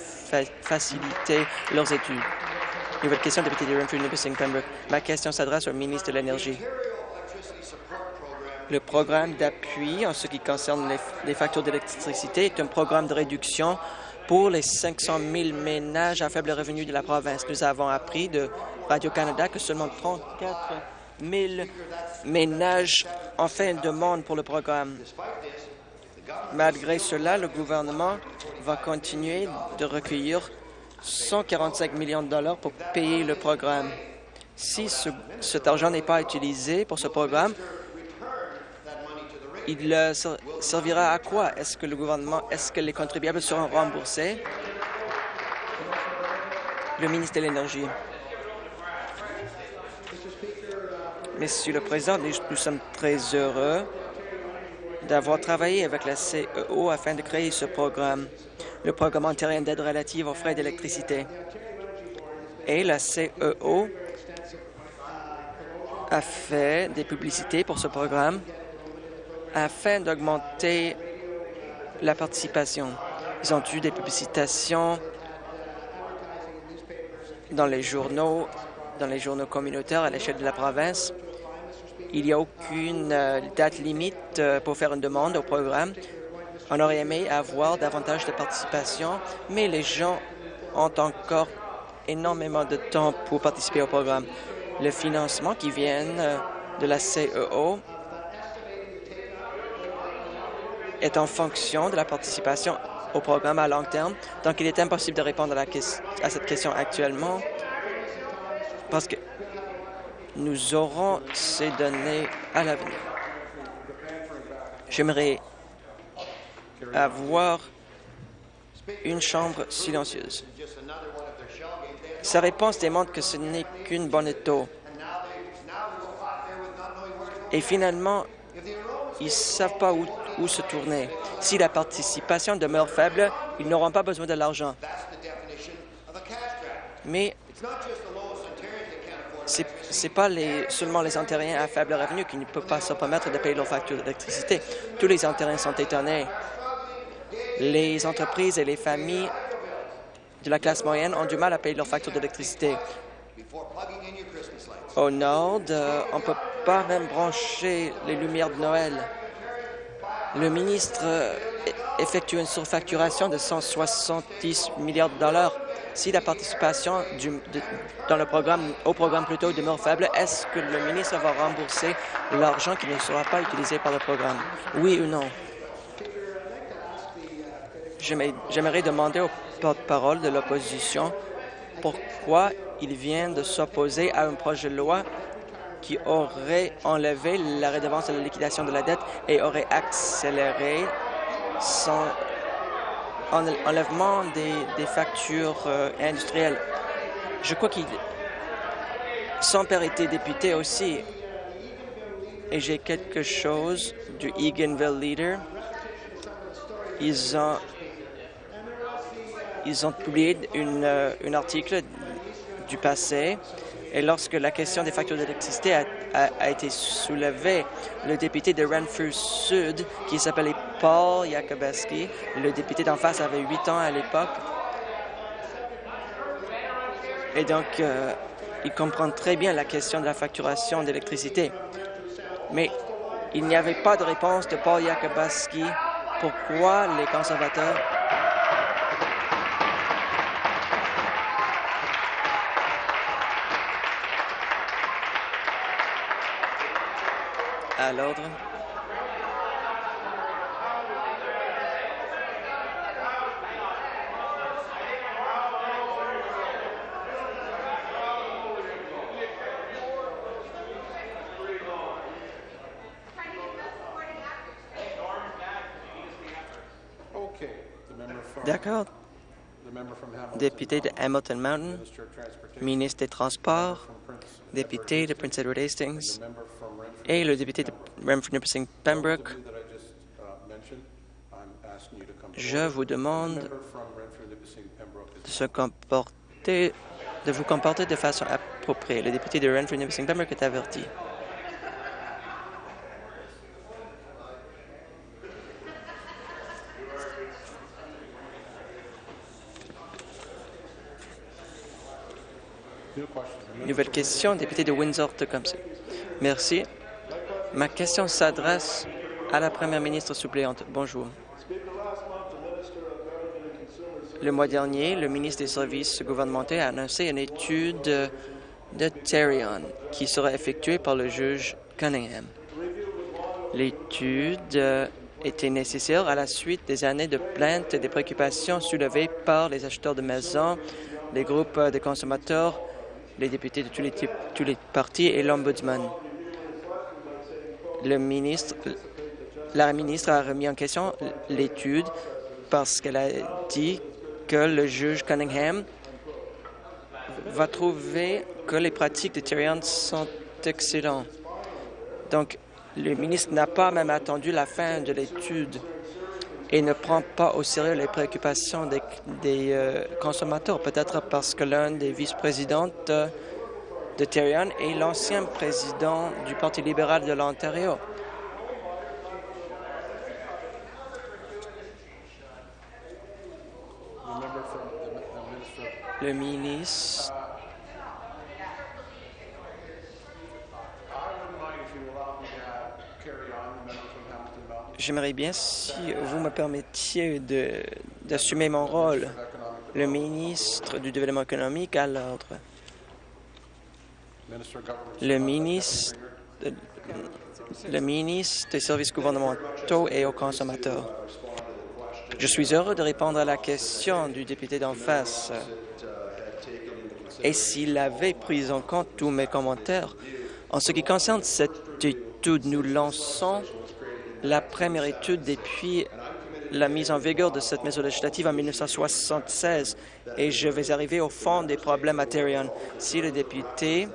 faciliter leurs études. Nouvelle question, député de Renfrew, Pembroke. Ma question s'adresse au ministre de l'Énergie. Le programme d'appui en ce qui concerne les factures d'électricité est un programme de réduction pour les 500 000 ménages à faible revenu de la province. Nous avons appris de Radio-Canada que seulement 34 000 ménages ont fait une demande pour le programme. Malgré cela, le gouvernement va continuer de recueillir 145 millions de dollars pour payer le programme. Si cet argent n'est pas utilisé pour ce programme, il servira à quoi? Est-ce que le gouvernement, est-ce que les contribuables seront remboursés? Le ministre de l'Énergie. Monsieur le Président, nous sommes très heureux d'avoir travaillé avec la CEO afin de créer ce programme, le programme ontarien d'aide relative aux frais d'électricité. Et la CEO a fait des publicités pour ce programme afin d'augmenter la participation. Ils ont eu des publicitations dans les journaux, dans les journaux communautaires à l'échelle de la province. Il n'y a aucune euh, date limite euh, pour faire une demande au programme. On aurait aimé avoir davantage de participation, mais les gens ont encore énormément de temps pour participer au programme. Le financement qui vient euh, de la CEO est en fonction de la participation au programme à long terme. Donc, il est impossible de répondre à, à cette question actuellement parce que nous aurons ces données à l'avenir. J'aimerais avoir une chambre silencieuse. Sa réponse démontre que ce n'est qu'une bonne taux. Et finalement, ils ne savent pas où où se tourner. Si la participation demeure faible, ils n'auront pas besoin de l'argent. Mais ce n'est pas seulement les Ontariens à faible revenu qui ne peuvent pas se permettre de payer leurs factures d'électricité. Tous les Ontariens sont étonnés. Les entreprises et les familles de la classe moyenne ont du mal à payer leurs factures d'électricité. Au nord, euh, on ne peut pas même brancher les lumières de Noël le ministre euh, effectue une surfacturation de 170 milliards de dollars. Si la participation dans le programme, au programme plutôt demeure faible, est-ce que le ministre va rembourser l'argent qui ne sera pas utilisé par le programme? Oui ou non? J'aimerais demander au porte-parole de l'opposition pourquoi il vient de s'opposer à un projet de loi qui aurait enlevé la redevance de la liquidation de la dette et aurait accéléré son enlèvement des, factures euh, industrielles. Je crois qu'il... Son père était député aussi. Et j'ai quelque chose du Eganville Leader. Ils ont, publié euh, un article du passé et lorsque la question des factures d'électricité a, été soulevée, le député de Renfrew Sud, qui s'appelait Paul Yakobeski, le député d'en face avait huit ans à l'époque, et donc euh, il comprend très bien la question de la facturation d'électricité. Mais il n'y avait pas de réponse de Paul Yakobeski pourquoi les conservateurs à l'ordre. D'accord. Député de Hamilton Mountain, ministre des Transports, député de Prince Edward Hastings, et le député de Renfrew Pembroke, je vous demande de, vous comporter de façon appropriée. Le député de Renfrew Pembroke est averti. Nouvelle question, député de Windsor-Tecumseh. Merci. Ma question s'adresse à la première ministre suppléante. Bonjour. Le mois dernier, le ministre des Services gouvernementaux a annoncé une étude de Terrion qui sera effectuée par le juge Cunningham. L'étude était nécessaire à la suite des années de plaintes et des préoccupations soulevées par les acheteurs de maisons, les groupes de consommateurs, les députés de tous les, tous les partis et l'Ombudsman le ministre, la ministre a remis en question l'étude parce qu'elle a dit que le juge Cunningham va trouver que les pratiques de Tyrion sont excellentes. Donc, le ministre n'a pas même attendu la fin de l'étude et ne prend pas au sérieux les préoccupations des, euh, consommateurs, peut-être parce que l'un des vice-présidents de Tyrion et l'ancien président du Parti libéral de l'Ontario. Le ministre J'aimerais bien si vous me permettiez d'assumer mon rôle, le ministre du Développement économique à l'ordre le ministre, le ministre des services gouvernementaux et aux consommateurs. Je suis heureux de répondre à la question du député d'en face. Et s'il avait pris en compte tous mes commentaires, en ce qui concerne cette étude, nous lançons la première étude depuis la mise en vigueur de cette mesure législative en 1976 et je vais arriver au fond des problèmes à Si le député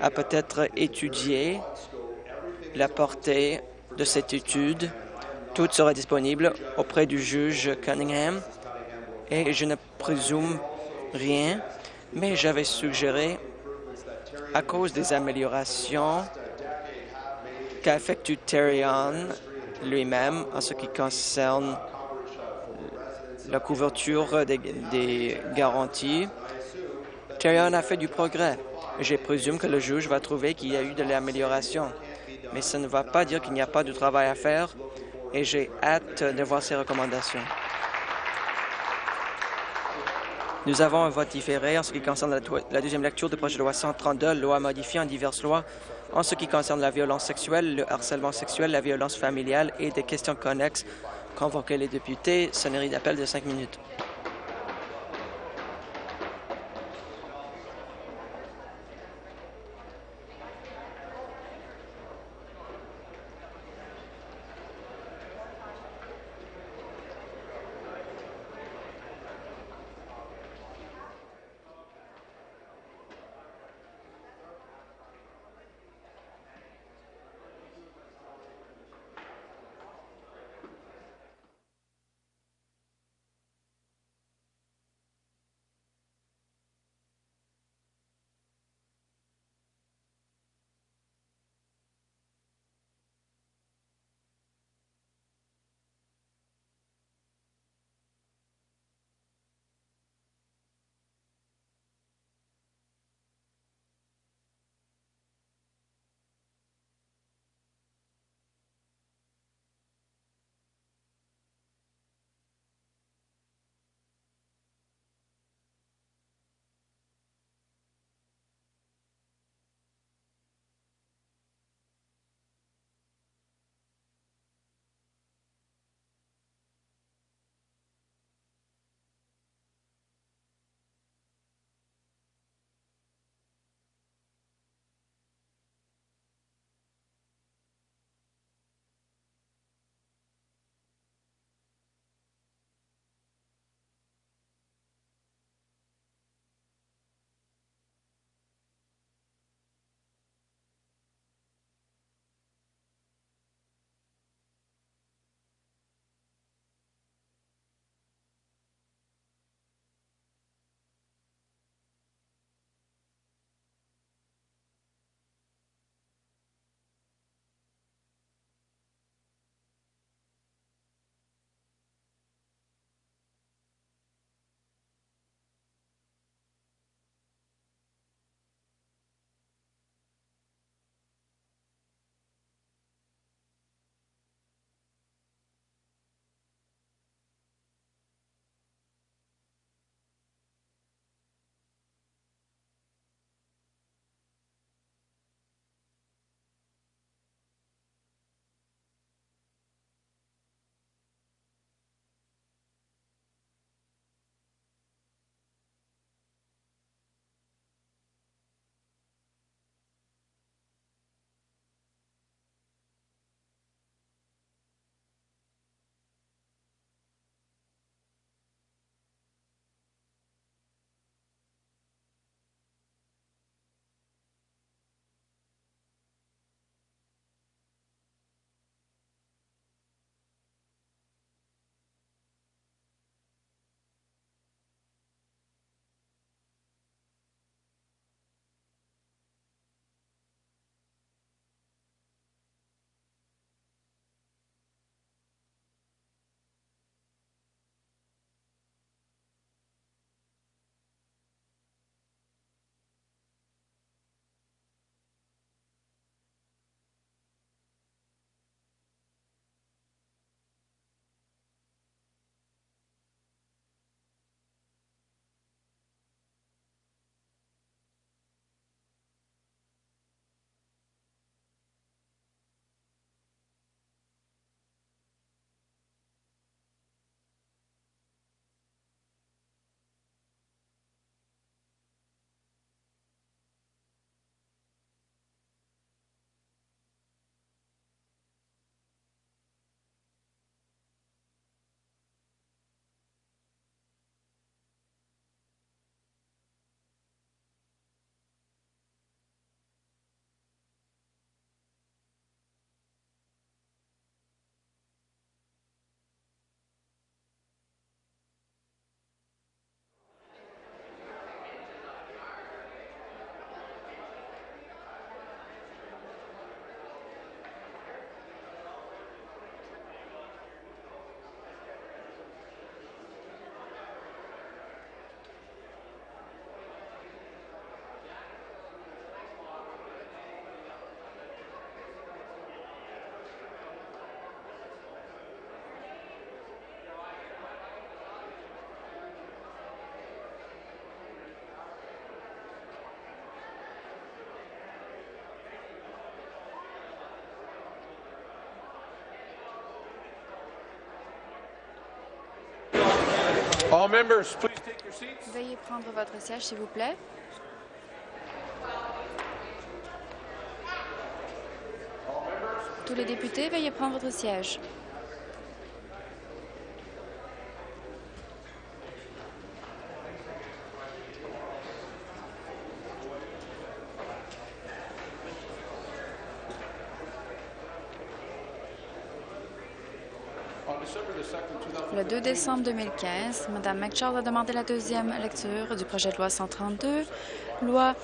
a peut-être étudié la portée de cette étude. Tout sera disponible auprès du juge Cunningham et je ne présume rien, mais j'avais suggéré, à cause des améliorations qu'a effectué Terrion lui-même en ce qui concerne la couverture des, des garanties, Terrion a fait du progrès. Je présume que le juge va trouver qu'il y a eu de l'amélioration. Mais ça ne va pas dire qu'il n'y a pas de travail à faire et j'ai hâte de voir ces recommandations. Nous avons un vote différé en ce qui concerne la, deuxième lecture du projet de loi 132, loi modifiant diverses lois en ce qui concerne la violence sexuelle, le harcèlement sexuel, la violence familiale et des questions connexes. Convoquer les députés, sonnerie d'appel de cinq minutes. Veuillez prendre votre siège, s'il vous plaît. Tous les députés, veuillez prendre votre siège. 2 décembre 2015, Mme McCharles a demandé la deuxième lecture du projet de loi 132, loi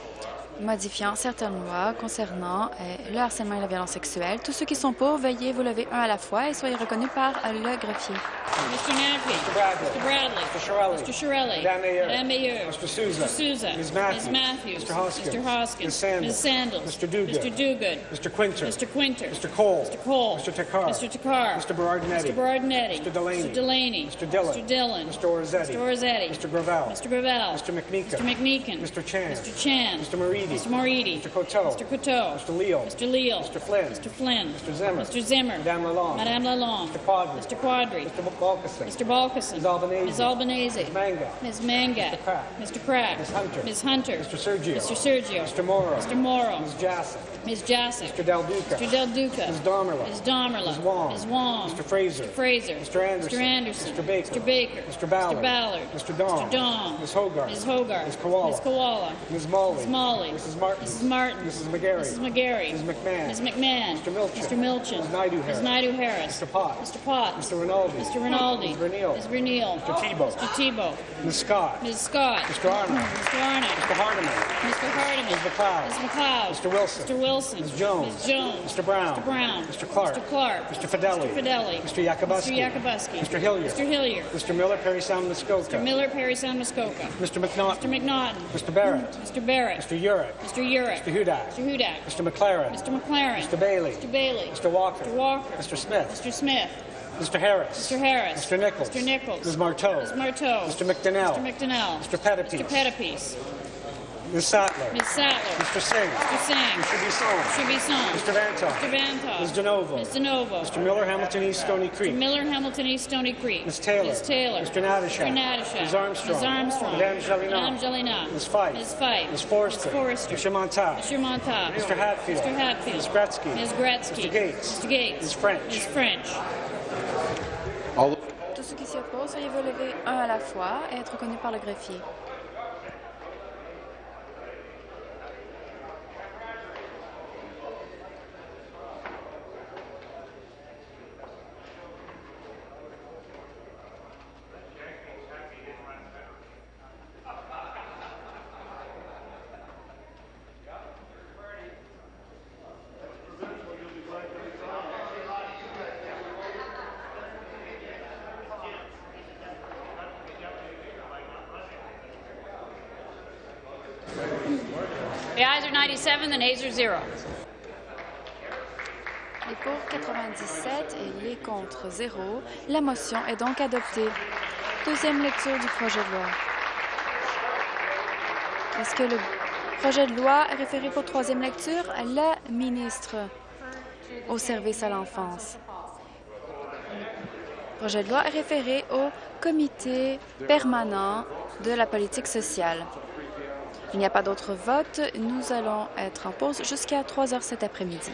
modifiant certaines lois concernant euh, le harcèlement et la violence sexuelle. Tous ceux qui sont pour, veuillez vous lever un à la fois et soyez reconnus par le greffier. Mr. Naffy. Mr. Bradley. Mr. Bradley. Mr. Shirelli. Mr. Shirelli. Madame Mayer. Madame Mayer. Mr. Souza. Mr. Souza. Ms. Matthews. Ms. Matthews. Mr. Hoskins. Mr. Hoskins. Ms. Sandals. Ms. Sandals. Mr. Duguid. Mr. Duguid. Mr. Quinter. Mr. Quinter. Mr. Cole. Mr. Cole. Mr. Takar. Mr. Takar. Mr. Berardinetti. Mr. Berardinetti. Mr. Delaney. Mr. Delaney. Mr. Dillon. Mr. Dillon. Mr. Orzetti. Mr. Orzetti. Mr. Gravel. Mr. Gravel. Mr. McMeekin. Mr. McMeekin. Mr. Chan. Mr. Chan. Mr. Moridi. Mr. Moridi. Mr. Coteau. Mr. Coteau. Mr. Leal. Mr. Leal. Mr. Flynn. Mr. Flynn. Mr. Zimmer. Mr. Zimmer. Madame Lalonde. Madame Lalonde. Mr. Quadri. Mr. Quadri. Mr. Balkison. Mr. Balkison. Ms. Albanese. Ms. Albanese. Ms. Manga. Ms. Manga. Mr. Crack. Mr. Crack. Ms. Hunter. Ms. Hunter. Mr. Sergio. Mr. Sergio. Mr. Morrow. Mr. Morrow. Ms. Jassy. Ms. Jassic. Mr. Del Duca. Mr. Del Duca. Ms. Domerla. Ms. Domerla. Ms. Wong. Ms. Wong. Mr. Fraser. Mr. Fraser. Mr. Anderson. Mr. Anderson. Mr. Baker. Mr. Baker. Mr. Ballard. Mr. Ballard. Mr. Dong. Mr. Dong. Ms. Hogarth. Ms. Hogarth. Ms. Koala. Ms. Koala. Ms. Molly. Ms. Molly. Mrs. Martin. Mrs. Martin. Mrs. McGarry. Mrs. McGarry. Ms. McMahon. Ms. McMahon. Mr. Milchin. Mr. Milchin. Ms. Naidu Harris. Mr. Potts. Mr. Potts. Mr. Rinaldi. Mr. Rinaldi. Ms. Verneal. Ms. Verneal. Mr. Tebow. Mr. Tebow. Ms. Scott. Ms. Scott. Mr. Arnott. Mr. Arnott. Mr. Hardiman. Mr. Hardiman. Ms. McLeod. Ms. McLeod. Mr. Wilson. Mr. Wilson. Ms. Jones. Ms. Jones. Mr. Brown. Mr. Brown. Mr. Clark. Mr. Clark. Mr. Fidelli. Mr. Fidelli. Mr. Yakubuski. Mr. Yakubuski. Mr. Hilliard. Mr. Hilliard. Mr. Miller, Perry Sound, Muskoka. Mr. Miller, Perry Sound, Muskoka. Mr. McNaughton. Mr. McNaughton. Mr. Barrett. Mr. Barrett. Mr. Urick. Mr. Urick. Mr. Hudak. Mr. Hudak. Mr. McLaren. Mr. McLaren. Mr. Bailey. Mr. Bailey. Mr. Walker. Mr. Walker. Mr. Smith. Mr. Smith. Mr. Harris. Mr. Harris. Mr. Nichols. Mr. Nichols. Ms. Marteau. Ms. Marteau. Mr. McDonnell. Mr. McDonnell. Mr. Pettipies. Mr. Pettipies. Ms. Sattler. Ms. Sattler. Mr. Singh. Mr. Singh. Mr. Bisson. Mr. Bisson. Mr. Vantoff. Mr. Vantoff. Ms. DeNovo. Ms. DeNovo. Mr. Miller, Hamilton East, Stony Creek. Mr. Miller, Hamilton East, Stony Creek. Ms. Taylor. Ms. Taylor. Mr. Natashak. Mr. Natashak. Ms. Armstrong. Ms. Armstrong. Madame Jelena. Madame Jelena. Ms. Fife. Ms. Fife. Ms. Forrester. Ms. Forrester. Mr. Montauk. Mr. Montauk. Mr. Hatfield. Mr. Hatfield. Ms. Gretzky. Ms. Gretzky. Mr. Gates. Mr. Gates. Ms. French. Ms. French. Tous ceux qui s'y opposent, veuillez vous lever un à la fois et être reconnus par le greffier. The ayes are 97, the nays are zero. Les pour 97 et les contre 0. La motion est donc adoptée. Deuxième lecture du projet de loi. Est-ce que le projet de loi est référé pour troisième lecture? La ministre au service à l'enfance. Le projet de loi est référé au comité permanent de la politique sociale. Il n'y a pas d'autre vote. Nous allons être en pause jusqu'à 3 heures cet après-midi.